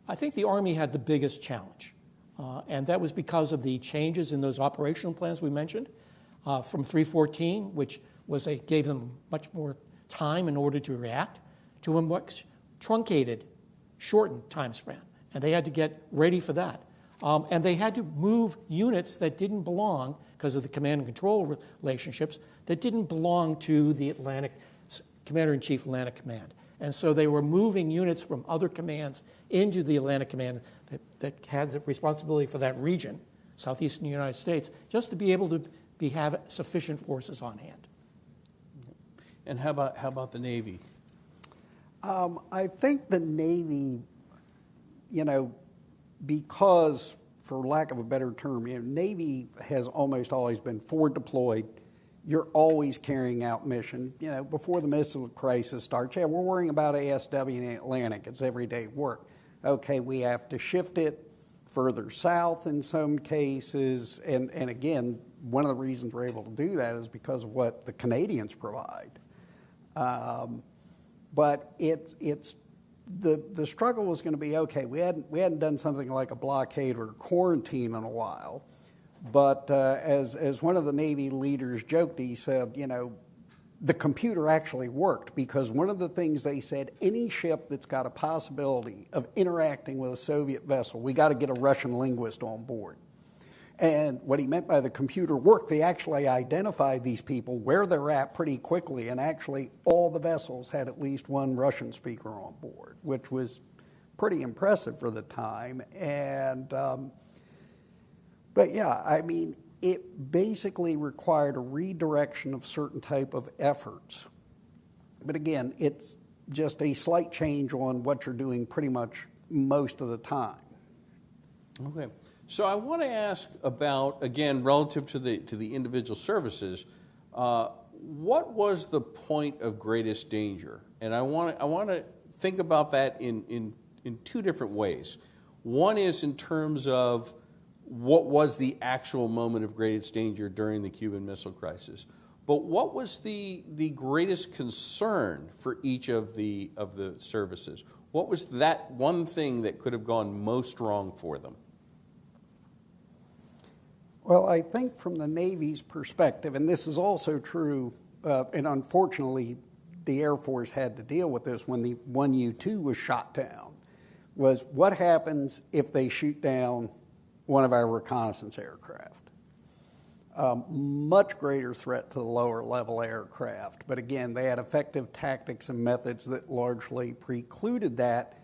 I think the Army had the biggest challenge, uh, and that was because of the changes in those operational plans we mentioned uh, from 314, which was a, gave them much more time in order to react, to much truncated, shortened time span. And they had to get ready for that. Um, and they had to move units that didn't belong, because of the command and control relationships, that didn't belong to the Atlantic, Commander in Chief Atlantic Command. And so they were moving units from other commands into the Atlantic Command that, that had the responsibility for that region, southeastern United States, just to be able to be, have sufficient forces on hand. And how about, how about the Navy? Um, I think the Navy, you know, because, for lack of a better term, you know, Navy has almost always been forward deployed you're always carrying out mission. You know, before the missile crisis starts, yeah, we're worrying about ASW in the Atlantic. It's everyday work. Okay, we have to shift it further south in some cases. And, and again, one of the reasons we're able to do that is because of what the Canadians provide. Um, but it, it's the, the struggle was going to be okay, we hadn't, we hadn't done something like a blockade or quarantine in a while. But uh, as, as one of the Navy leaders joked, he said, you know, the computer actually worked because one of the things they said any ship that's got a possibility of interacting with a Soviet vessel, we got to get a Russian linguist on board. And what he meant by the computer worked, they actually identified these people where they're at pretty quickly, and actually all the vessels had at least one Russian speaker on board, which was pretty impressive for the time. And um, but yeah, I mean, it basically required a redirection of certain type of efforts. But again, it's just a slight change on what you're doing pretty much most of the time. Okay. So I want to ask about, again, relative to the, to the individual services, uh, what was the point of greatest danger? And I want to, I want to think about that in, in, in two different ways. One is in terms of what was the actual moment of greatest danger during the Cuban Missile Crisis. But what was the, the greatest concern for each of the, of the services? What was that one thing that could have gone most wrong for them? Well, I think from the Navy's perspective, and this is also true, uh, and unfortunately, the Air Force had to deal with this when the 1U 2 was shot down, was what happens if they shoot down one of our reconnaissance aircraft? Um, much greater threat to the lower level aircraft. But again, they had effective tactics and methods that largely precluded that.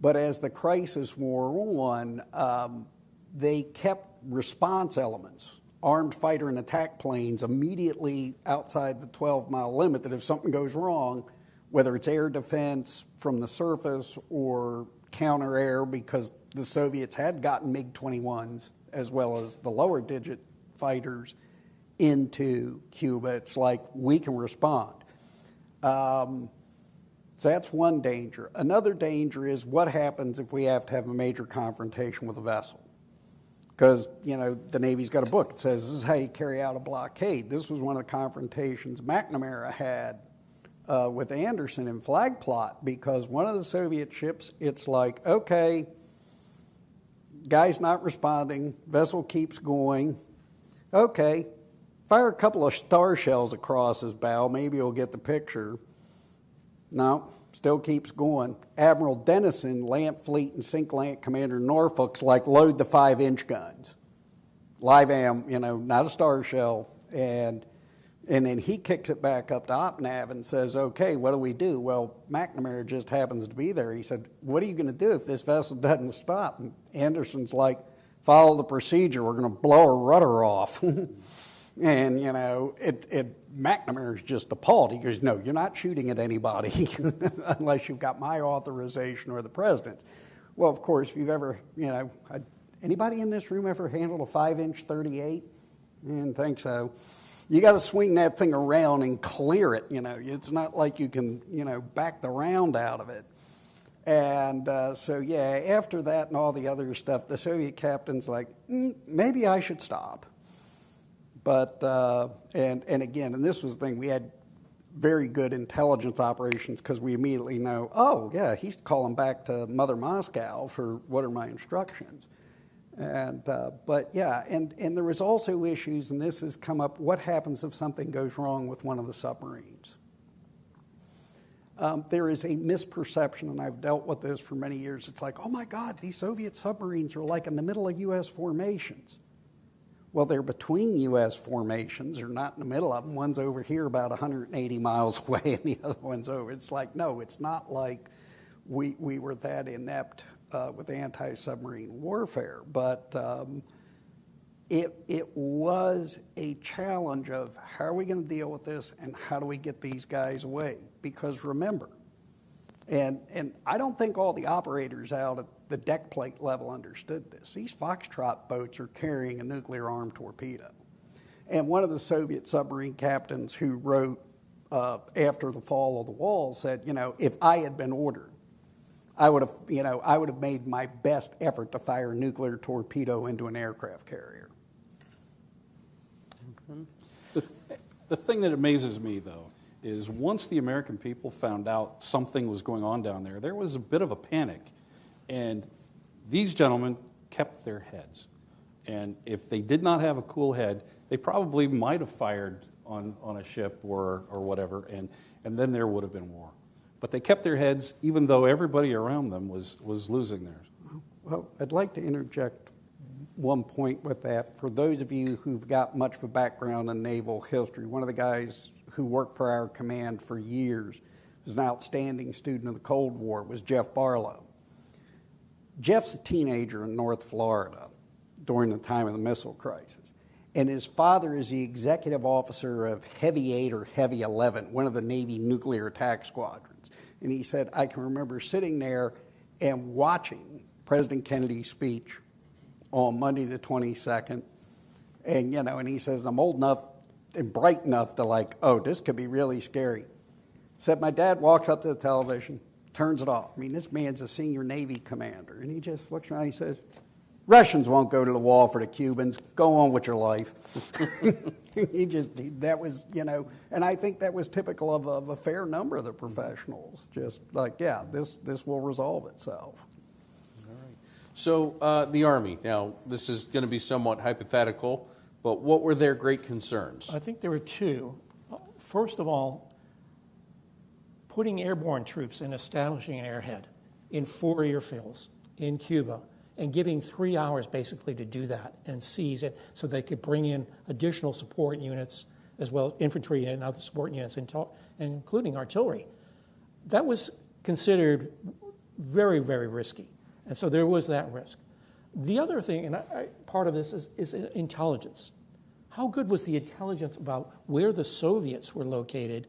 But as the crisis wore on, um, they kept response elements, armed fighter and attack planes immediately outside the 12 mile limit that if something goes wrong, whether it's air defense from the surface or counter air, because the Soviets had gotten MiG 21s as well as the lower digit fighters into Cuba. It's like we can respond. Um, so that's one danger. Another danger is what happens if we have to have a major confrontation with a vessel. Because, you know, the Navy's got a book. It says this is how you carry out a blockade. This was one of the confrontations McNamara had uh, with Anderson in Flag Plot because one of the Soviet ships, it's like, okay, guy's not responding, vessel keeps going. Okay, fire a couple of star shells across his bow, maybe he'll get the picture. No, still keeps going. Admiral Dennison, Lamp Fleet and CINCLANT Commander Norfolk's like load the five inch guns. Live am, you know, not a star shell. And and then he kicks it back up to OpNav and says, okay, what do we do? Well, McNamara just happens to be there. He said, what are you going to do if this vessel doesn't stop? And Anderson's like, follow the procedure. We're going to blow her rudder off. and, you know, it, it, McNamara's just appalled. He goes, no, you're not shooting at anybody unless you've got my authorization or the president's. Well, of course, if you've ever, you know, anybody in this room ever handled a five inch 38? I didn't think so you got to swing that thing around and clear it. You know, it's not like you can, you know, back the round out of it. And uh, so, yeah, after that and all the other stuff, the Soviet captain's like, mm, maybe I should stop. But, uh, and, and again, and this was the thing, we had very good intelligence operations because we immediately know, oh, yeah, he's calling back to Mother Moscow for what are my instructions. And, uh, but yeah, and, and there was also issues, and this has come up what happens if something goes wrong with one of the submarines? Um, there is a misperception, and I've dealt with this for many years. It's like, oh my God, these Soviet submarines are like in the middle of U.S. formations. Well, they're between U.S. formations. They're not in the middle of them. One's over here about 180 miles away, and the other one's over. It's like, no, it's not like we, we were that inept uh, with anti submarine warfare. But um, it, it was a challenge of how are we going to deal with this and how do we get these guys away? Because remember, and, and I don't think all the operators out at the deck plate level understood this. These Foxtrot boats are carrying a nuclear armed torpedo. And one of the Soviet submarine captains who wrote uh, after the fall of the wall said, you know, if I had been ordered I would have, you know, I would have made my best effort to fire a nuclear torpedo into an aircraft carrier. The, the thing that amazes me, though, is once the American people found out something was going on down there, there was a bit of a panic. And these gentlemen kept their heads. And if they did not have a cool head, they probably might have fired on, on a ship or, or whatever, and, and then there would have been war. But they kept their heads even though everybody around them was, was losing theirs. Well, I'd like to interject one point with that. For those of you who've got much of a background in naval history, one of the guys who worked for our command for years, was an outstanding student of the Cold War, was Jeff Barlow. Jeff's a teenager in North Florida during the time of the missile crisis. And his father is the executive officer of Heavy 8 or Heavy 11, one of the Navy nuclear attack squadrons. And he said, I can remember sitting there and watching President Kennedy's speech on Monday the 22nd. And, you know, and he says, I'm old enough and bright enough to like, oh, this could be really scary. Said my dad walks up to the television, turns it off. I mean, this man's a senior Navy commander. And he just looks around and he says, Russians won't go to the wall for the Cubans. Go on with your life. he just, he, that was, you know, and I think that was typical of, of a fair number of the professionals. Just like, yeah, this, this will resolve itself. All right. So uh, the Army, now, this is going to be somewhat hypothetical, but what were their great concerns? I think there were two. First of all, putting airborne troops and establishing an airhead in four airfields in Cuba and giving three hours basically to do that and seize it so they could bring in additional support units as well infantry and other support units including artillery. That was considered very very risky and so there was that risk. The other thing and I, part of this is, is intelligence. How good was the intelligence about where the soviets were located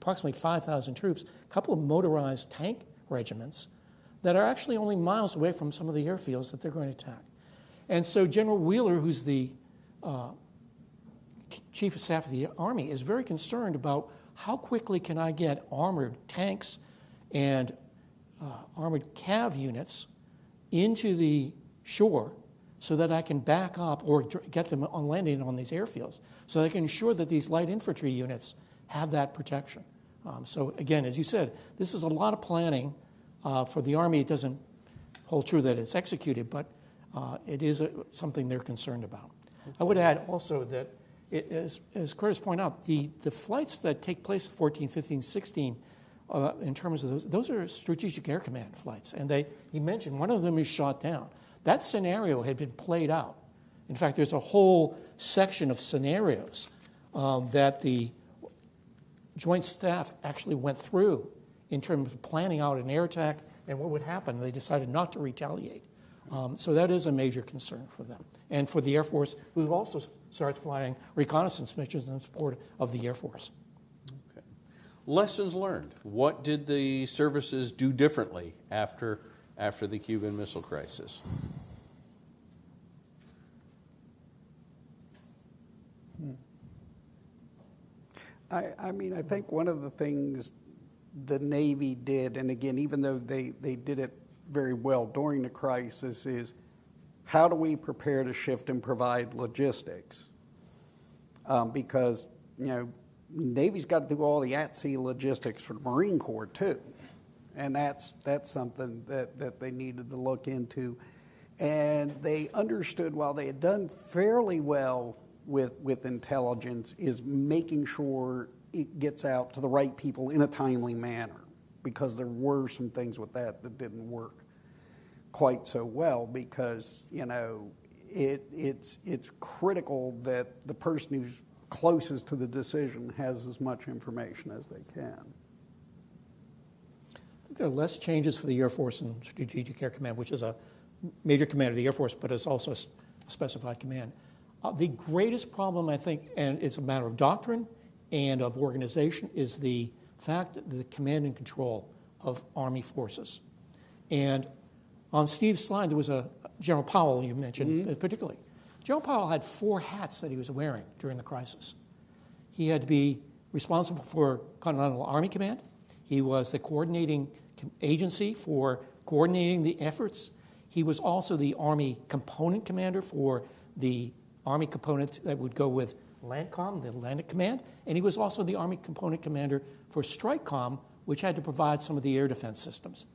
approximately 5000 troops a couple of motorized tank regiments that are actually only miles away from some of the airfields that they're going to attack. And so General Wheeler, who's the uh, chief of staff of the Army, is very concerned about how quickly can I get armored tanks and uh, armored cav units into the shore so that I can back up or get them on landing on these airfields so I can ensure that these light infantry units have that protection. Um, so again, as you said, this is a lot of planning uh, for the Army, it doesn't hold true that it's executed, but uh, it is a, something they're concerned about. I would add also that, it, as, as Curtis pointed out, the, the flights that take place 14, 15, 16, uh, in terms of those, those are Strategic Air Command flights. And they, he mentioned one of them is shot down. That scenario had been played out. In fact, there's a whole section of scenarios um, that the Joint Staff actually went through in terms of planning out an air attack and what would happen. They decided not to retaliate. Um, so that is a major concern for them. And for the Air Force, who also started flying reconnaissance missions in support of the Air Force. Lessons learned. What did the services do differently after, after the Cuban Missile Crisis? I, I mean, I think one of the things the Navy did, and again, even though they, they did it very well during the crisis, is how do we prepare to shift and provide logistics? Um, because, you know, Navy's got to do all the at sea logistics for the Marine Corps too. And that's, that's something that, that they needed to look into. And they understood while they had done fairly well with, with intelligence, is making sure it gets out to the right people in a timely manner because there were some things with that that didn't work quite so well because you know it, it's it's critical that the person who's closest to the decision has as much information as they can. There are less changes for the Air Force and Strategic Air Command, which is a major command of the Air Force, but it's also a specified command. Uh, the greatest problem, I think, and it's a matter of doctrine and of organization is the fact that the command and control of Army forces. And on Steve's slide, there was a General Powell you mentioned mm-hmm. particularly. General Powell had four hats that he was wearing during the crisis. He had to be responsible for Continental Army Command. He was the coordinating agency for coordinating the efforts. He was also the Army component commander for the Army component that would go with LANTCOM, the Atlantic Command, and he was also the Army component commander for STRIKECOM, which had to provide some of the air defense systems.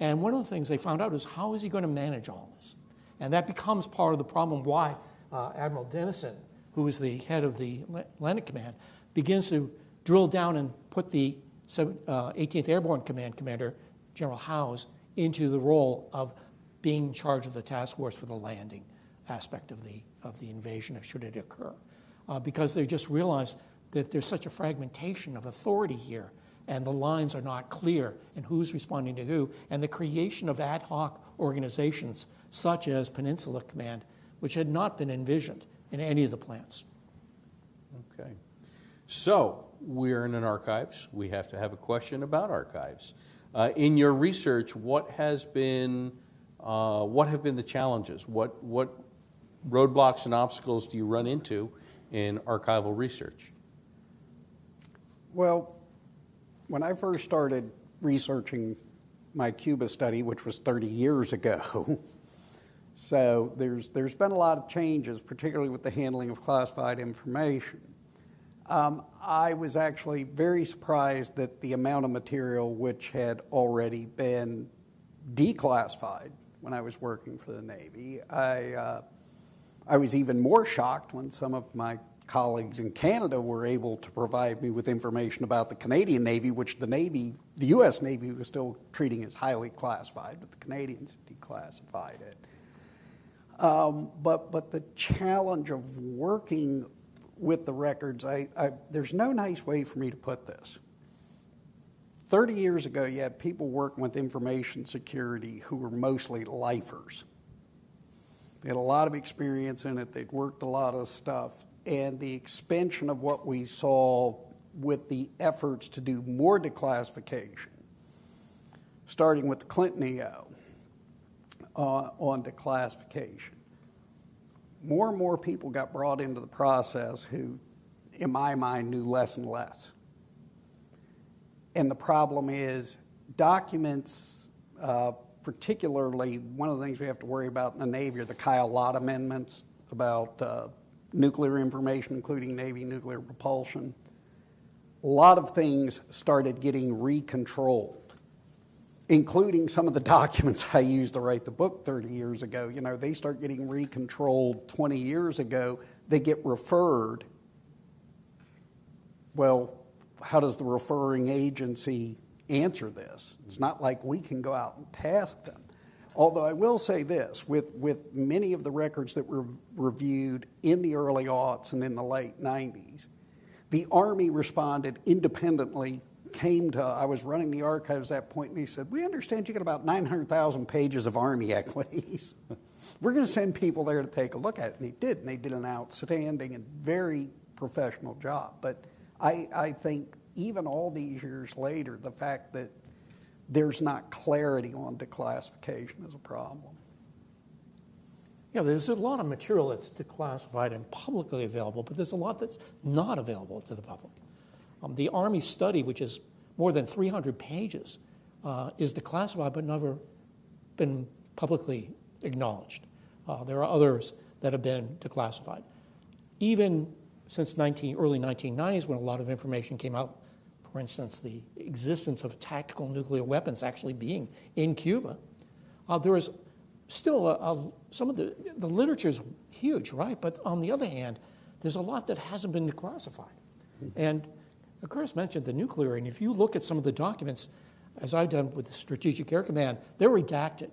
And one of the things they found out is how is he going to manage all this? And that becomes part of the problem why uh, Admiral Dennison, who is the head of the Atlantic Command, begins to drill down and put the 18th uh, Airborne Command commander, General Howze, into the role of being in charge of the task force for the landing aspect of the, of the invasion, should it occur uh, because they just realize that there's such a fragmentation of authority here and the lines are not clear and who's responding to who, and the creation of ad hoc organizations such as Peninsula Command, which had not been envisioned in any of the plans. Okay. So, we're in an archives. We have to have a question about archives. Uh, in your research, what has been, uh, what have been the challenges? What, what roadblocks and obstacles do you run into in archival research? Well, when I first started researching my Cuba study, which was 30 years ago, so there's, there's been a lot of changes, particularly with the handling of classified information. Um, I was actually very surprised at the amount of material which had already been declassified when I was working for the Navy. I, uh, I was even more shocked when some of my colleagues in Canada were able to provide me with information about the Canadian Navy, which the Navy, the U.S. Navy, was still treating as highly classified, but the Canadians declassified it. Um, but, but the challenge of working with the records, I, I, there's no nice way for me to put this. 30 years ago, you had people working with information security who were mostly lifers. They had a lot of experience in it, they'd worked a lot of stuff, and the expansion of what we saw with the efforts to do more declassification, starting with the Clinton EO uh, on declassification. More and more people got brought into the process who, in my mind, knew less and less. And the problem is documents, uh, particularly one of the things we have to worry about in the Navy are the Kyl-Lott amendments about uh, nuclear information, including Navy nuclear propulsion. A lot of things started getting recontrolled, including some of the documents I used to write the book 30 years ago. You know, they start getting recontrolled 20 years ago, they get referred. Well, how does the referring agency answer this? It's not like we can go out and task them. Although I will say this with, with many of the records that were reviewed in the early aughts and in the late 90s, the Army responded independently. Came to, I was running the archives at that point, and he said, We understand you got about 900,000 pages of Army equities. We're going to send people there to take a look at it. And they did, and they did an outstanding and very professional job. But I, I think even all these years later, the fact that there's not clarity on declassification is a problem. Yeah, there's a lot of material that's declassified and publicly available, but there's a lot that's not available to the public. Um, the Army study, which is more than 300 pages, uh, is declassified but never been publicly acknowledged. Uh, there are others that have been declassified. Even since 19, early 1990s, when a lot of information came out, for instance, the existence of tactical nuclear weapons actually being in Cuba, uh, there is still a, a, some of the, the literature is huge, right? But on the other hand, there's a lot that hasn't been declassified. And Chris mentioned the nuclear, and if you look at some of the documents, as I've done with the Strategic Air Command, they're redacted.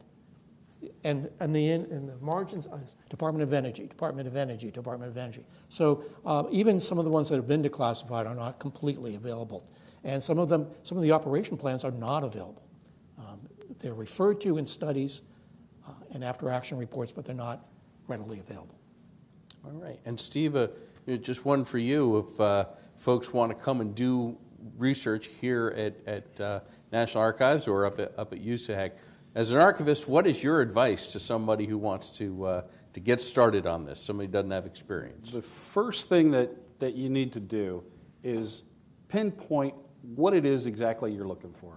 And, and the, in the margins, uh, Department of Energy, Department of Energy, Department of Energy. So uh, even some of the ones that have been declassified are not completely available. And some of them, some of the operation plans are not available. Um, they're referred to in studies uh, and after action reports, but they're not readily available. All right. And Steve, uh, just one for you. If uh, folks want to come and do research here at, at uh, National Archives or up at, up at USAHEC, as an archivist, what is your advice to somebody who wants to, uh, to get started on this, somebody who doesn't have experience? The first thing that, that you need to do is pinpoint what it is exactly you're looking for.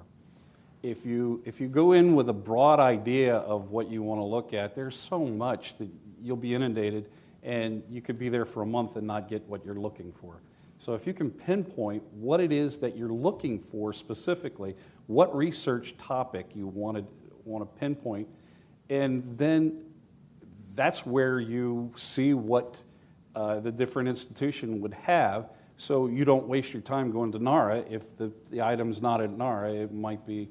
If you, if you go in with a broad idea of what you want to look at, there's so much that you'll be inundated and you could be there for a month and not get what you're looking for. So if you can pinpoint what it is that you're looking for specifically, what research topic you want to, want to pinpoint, and then that's where you see what uh, the different institution would have so you don't waste your time going to NARA. If the, the item's not at NARA, it might be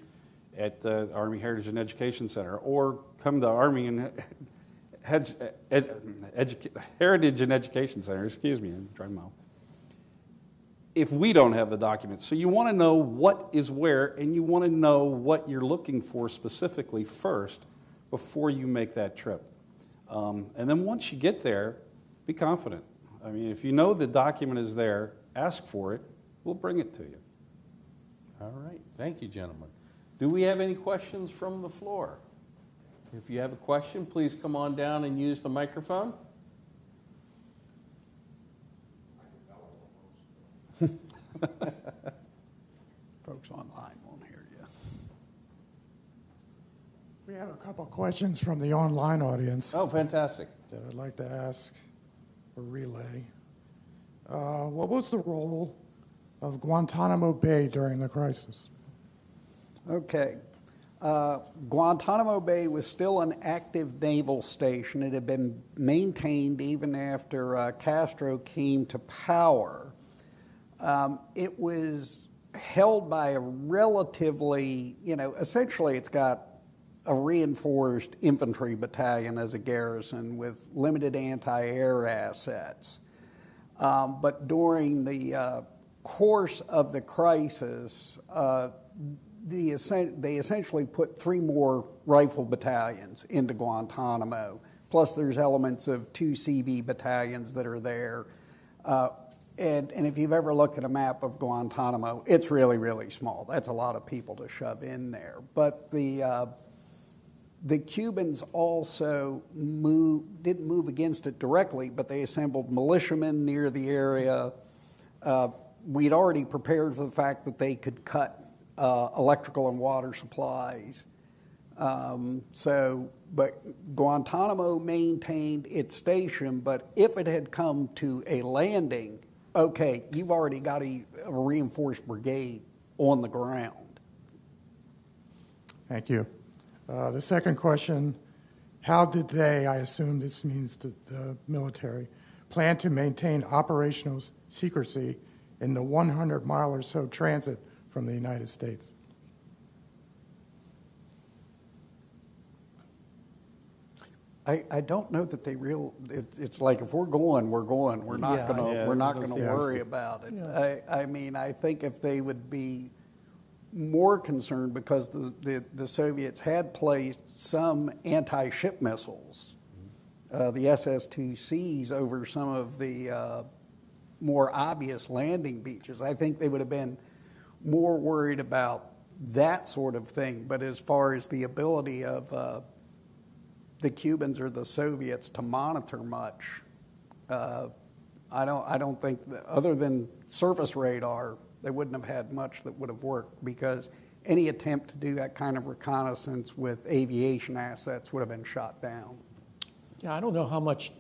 at the Army Heritage and Education Center, or come to Army and Heritage and Education Center, excuse me, trying mouth. If we don't have the documents, so you want to know what is where, and you want to know what you're looking for specifically first before you make that trip. Um, and then once you get there, be confident. I mean, if you know the document is there, ask for it. We'll bring it to you. All right, thank you, gentlemen. Do we have any questions from the floor? If you have a question, please come on down and use the microphone. Folks online won't hear you. We have a couple questions from the online audience Oh, fantastic. that I'd like to ask or relay. Uh, what was the role of Guantanamo Bay during the crisis? Okay. Uh, Guantanamo Bay was still an active naval station. It had been maintained even after uh, Castro came to power. Um, it was held by a relatively, you know, essentially it's got a reinforced infantry battalion as a garrison with limited anti air assets. Um, but during the uh, course of the crisis, uh, the, they essentially put three more rifle battalions into Guantanamo. Plus, there's elements of two CB battalions that are there. Uh, and, and if you've ever looked at a map of Guantanamo, it's really, really small. That's a lot of people to shove in there. But the, uh, the Cubans also didn't move against it directly, but they assembled militiamen near the area. Uh, we'd already prepared for the fact that they could cut uh, electrical and water supplies. Um, so, but Guantanamo maintained its station, but if it had come to a landing, okay, you've already got a, a reinforced brigade on the ground. Thank you. Uh, the second question How did they, I assume this means the, the military, plan to maintain operational secrecy in the 100 mile or so transit from the United States? I, I don't know that they real. It, it's like if we're going, we're going. We're not Yeah, gonna. yeah, we're not gonna yeah. worry about it. Yeah. I, I mean, I think if they would be more concerned because the, the, the Soviets had placed some anti-ship missiles, uh, the SS-2Cs, over some of the uh, more obvious landing beaches. I think they would have been more worried about that sort of thing. But as far as the ability of uh, the Cubans or the Soviets to monitor much. Uh, I don't. I don't think that, other than surface radar, they wouldn't have had much that would have worked because any attempt to do that kind of reconnaissance with aviation assets would have been shot down. Yeah, I don't know how much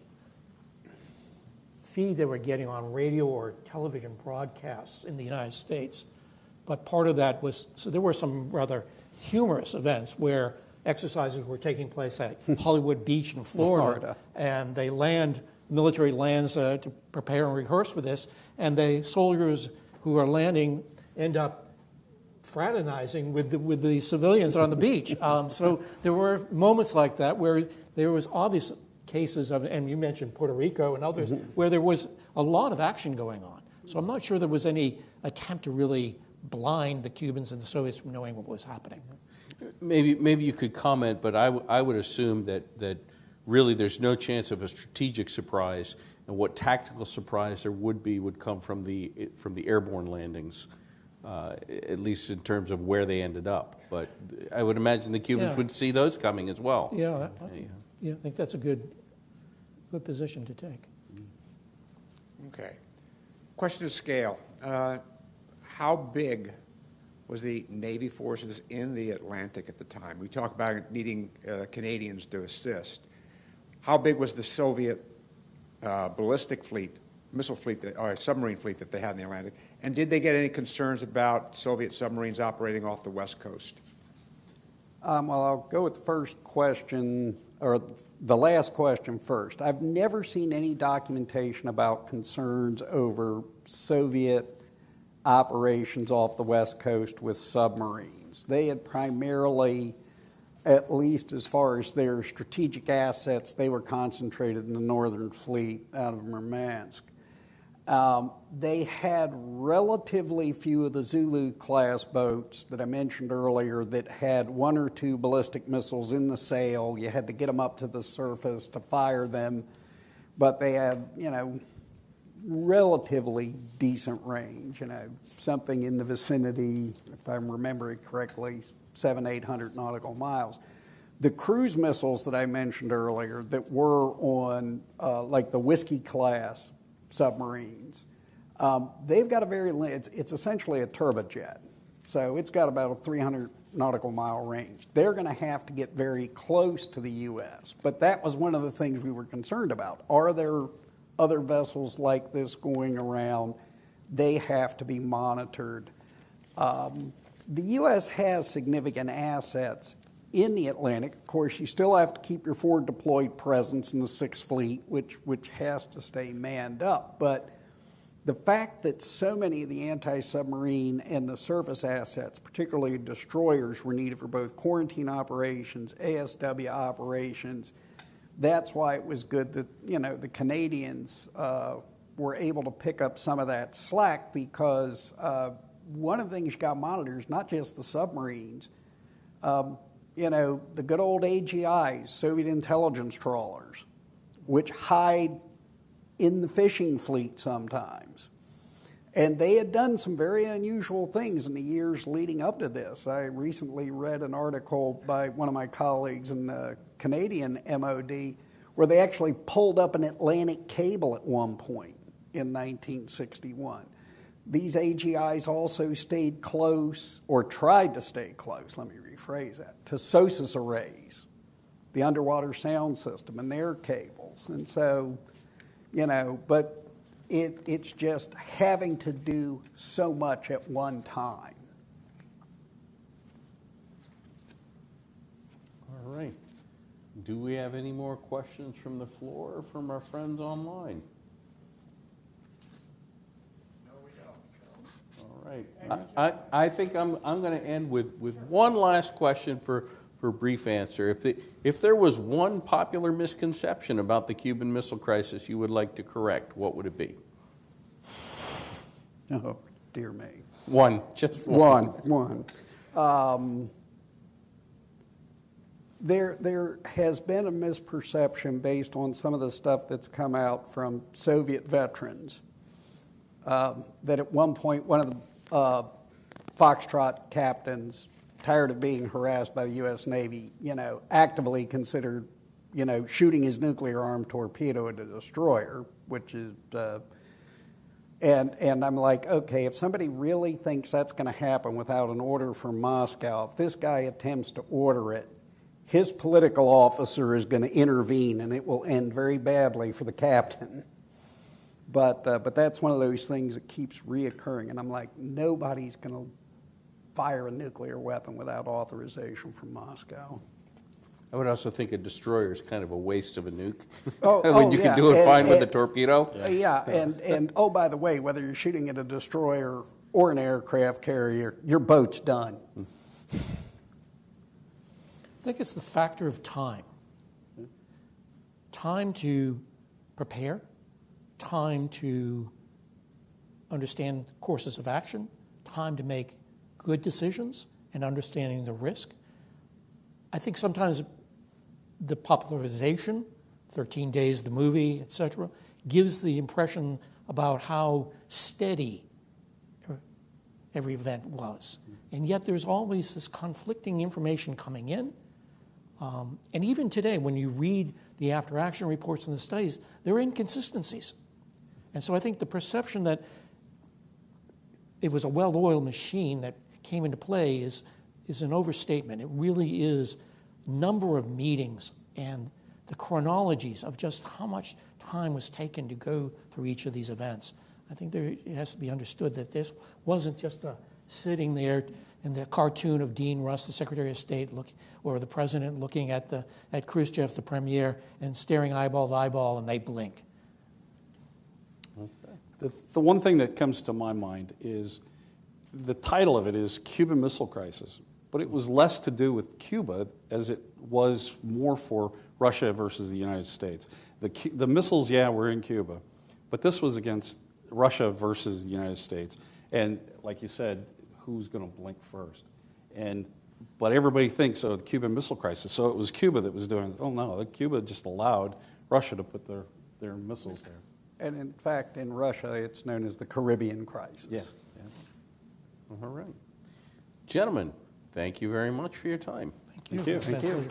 feed they were getting on radio or television broadcasts in the United States, but part of that was so there were some rather humorous events where exercises were taking place at Hollywood Beach in Florida, Florida. and they land military lands uh, to prepare and rehearse for this, and the soldiers who are landing end up fraternizing with the, with the civilians on the beach. Um, so there were moments like that where there was obvious cases of, and you mentioned Puerto Rico and others, where there was a lot of action going on. So I'm not sure there was any attempt to really blind the Cubans and the Soviets from knowing what was happening. Maybe, maybe you could comment, but I, I would assume that, that really there's no chance of a strategic surprise, and what tactical surprise there would be would come from the, from the airborne landings, uh, at least in terms of where they ended up. But I would imagine the Cubans Yeah. would see those coming as well. Yeah, I, I think, yeah, I think that's a good, good position to take. Okay. Question of scale. Uh, How big was the Navy forces in the Atlantic at the time? We talk about needing uh, Canadians to assist. How big was the Soviet uh, ballistic fleet, missile fleet, that, or submarine fleet that they had in the Atlantic? And did they get any concerns about Soviet submarines operating off the West Coast? Um, well, I'll go with the first question, or the last question first. I've never seen any documentation about concerns over Soviet operations off the West Coast with submarines. They had primarily, at least as far as their strategic assets, they were concentrated in the Northern Fleet out of Murmansk. Um, they had relatively few of the Zulu class boats that I mentioned earlier that had one or two ballistic missiles in the sail. You had to get them up to the surface to fire them. but they had, you know, relatively decent range, you know, something in the vicinity, if I'm remembering correctly, seven, 800 nautical miles. The cruise missiles that I mentioned earlier that were on, uh, like the Whiskey class submarines, um, they've got a very, it's, it's essentially a turbojet. So it's got about a 300 nautical mile range. They're going to have to get very close to the U.S. But that was one of the things we were concerned about. Are there other vessels like this going around? They have to be monitored. Um, the U.S. has significant assets in the Atlantic. Of course, you still have to keep your forward deployed presence in the Sixth Fleet, which, which has to stay manned up. But the fact that so many of the anti submarine and the surface assets, particularly destroyers, were needed for both quarantine operations, ASW operations, that's why it was good that you know the Canadians uh, were able to pick up some of that slack because uh, one of the things you got monitored is not just the submarines. Um, you know, the good old AGIs, Soviet intelligence trawlers, which hide in the fishing fleet sometimes. And they had done some very unusual things in the years leading up to this. I recently read an article by one of my colleagues in the Canadian MOD where they actually pulled up an Atlantic cable at one point in 1961. These AGIs also stayed close, or tried to stay close, let me rephrase that, to SOSUS arrays, the underwater sound system, and their cables. And so, you know, but it, it's just having to do so much at one time. All right. Do we have any more questions from the floor or from our friends online? No, we don't. All right. I, I, I think I'm, I'm going to end with, with one last question for, for a brief answer. If, the, if there was one popular misconception about the Cuban Missile Crisis you would like to correct, what would it be? Oh, dear me. One, just one. One, one. Um, there, there has been a misperception based on some of the stuff that's come out from Soviet veterans um, that at one point one of the uh, Foxtrot captains, tired of being harassed by the U.S. Navy, you know, actively considered, you know, shooting his nuclear armed torpedo at a destroyer, which is uh, and, and I'm like, okay, if somebody really thinks that's going to happen without an order from Moscow, if this guy attempts to order it, his political officer is going to intervene and it will end very badly for the captain. But, uh, but that's one of those things that keeps reoccurring. And I'm like, nobody's going to fire a nuclear weapon without authorization from Moscow. I would also think a destroyer is kind of a waste of a nuke. Oh, when oh, you yeah. can do it And- fine with a torpedo. Uh, Yeah, and, and oh, by the way, whether you're shooting at a destroyer or an aircraft carrier, your boat's done. I think it's the factor of time. Time to prepare, time to understand courses of action, time to make good decisions, and understanding the risk. I think sometimes the popularization, 13 Days, the movie, etc., gives the impression about how steady every event was. And yet there's always this conflicting information coming in. Um, and even today, when you read the after action reports and the studies, there are inconsistencies. And so I think the perception that it was a well oiled machine that came into play is, is an overstatement. It really is number of meetings and the chronologies of just how much time was taken to go through each of these events. I think there, it has to be understood that this wasn't just a sitting there in the cartoon of Dean Rusk, the Secretary of State, look, or the President looking at, the, at Khrushchev, the Premier, and staring eyeball to eyeball, and they blink. The, one thing that comes to my mind is the title of it is Cuban Missile Crisis, but it was less to do with Cuba as it was more for Russia versus the United States. The, the missiles, yeah, were in Cuba, but this was against Russia versus the United States. And like you said, who's going to blink first? And but everybody thinks of the Cuban Missile Crisis, so it was Cuba that was doing. Oh no, Cuba just allowed Russia to put their their missiles there. And in fact, in Russia, it's known as the Caribbean crisis. Yeah. All right. Gentlemen, thank you very much for your time. Thank you. Thank you.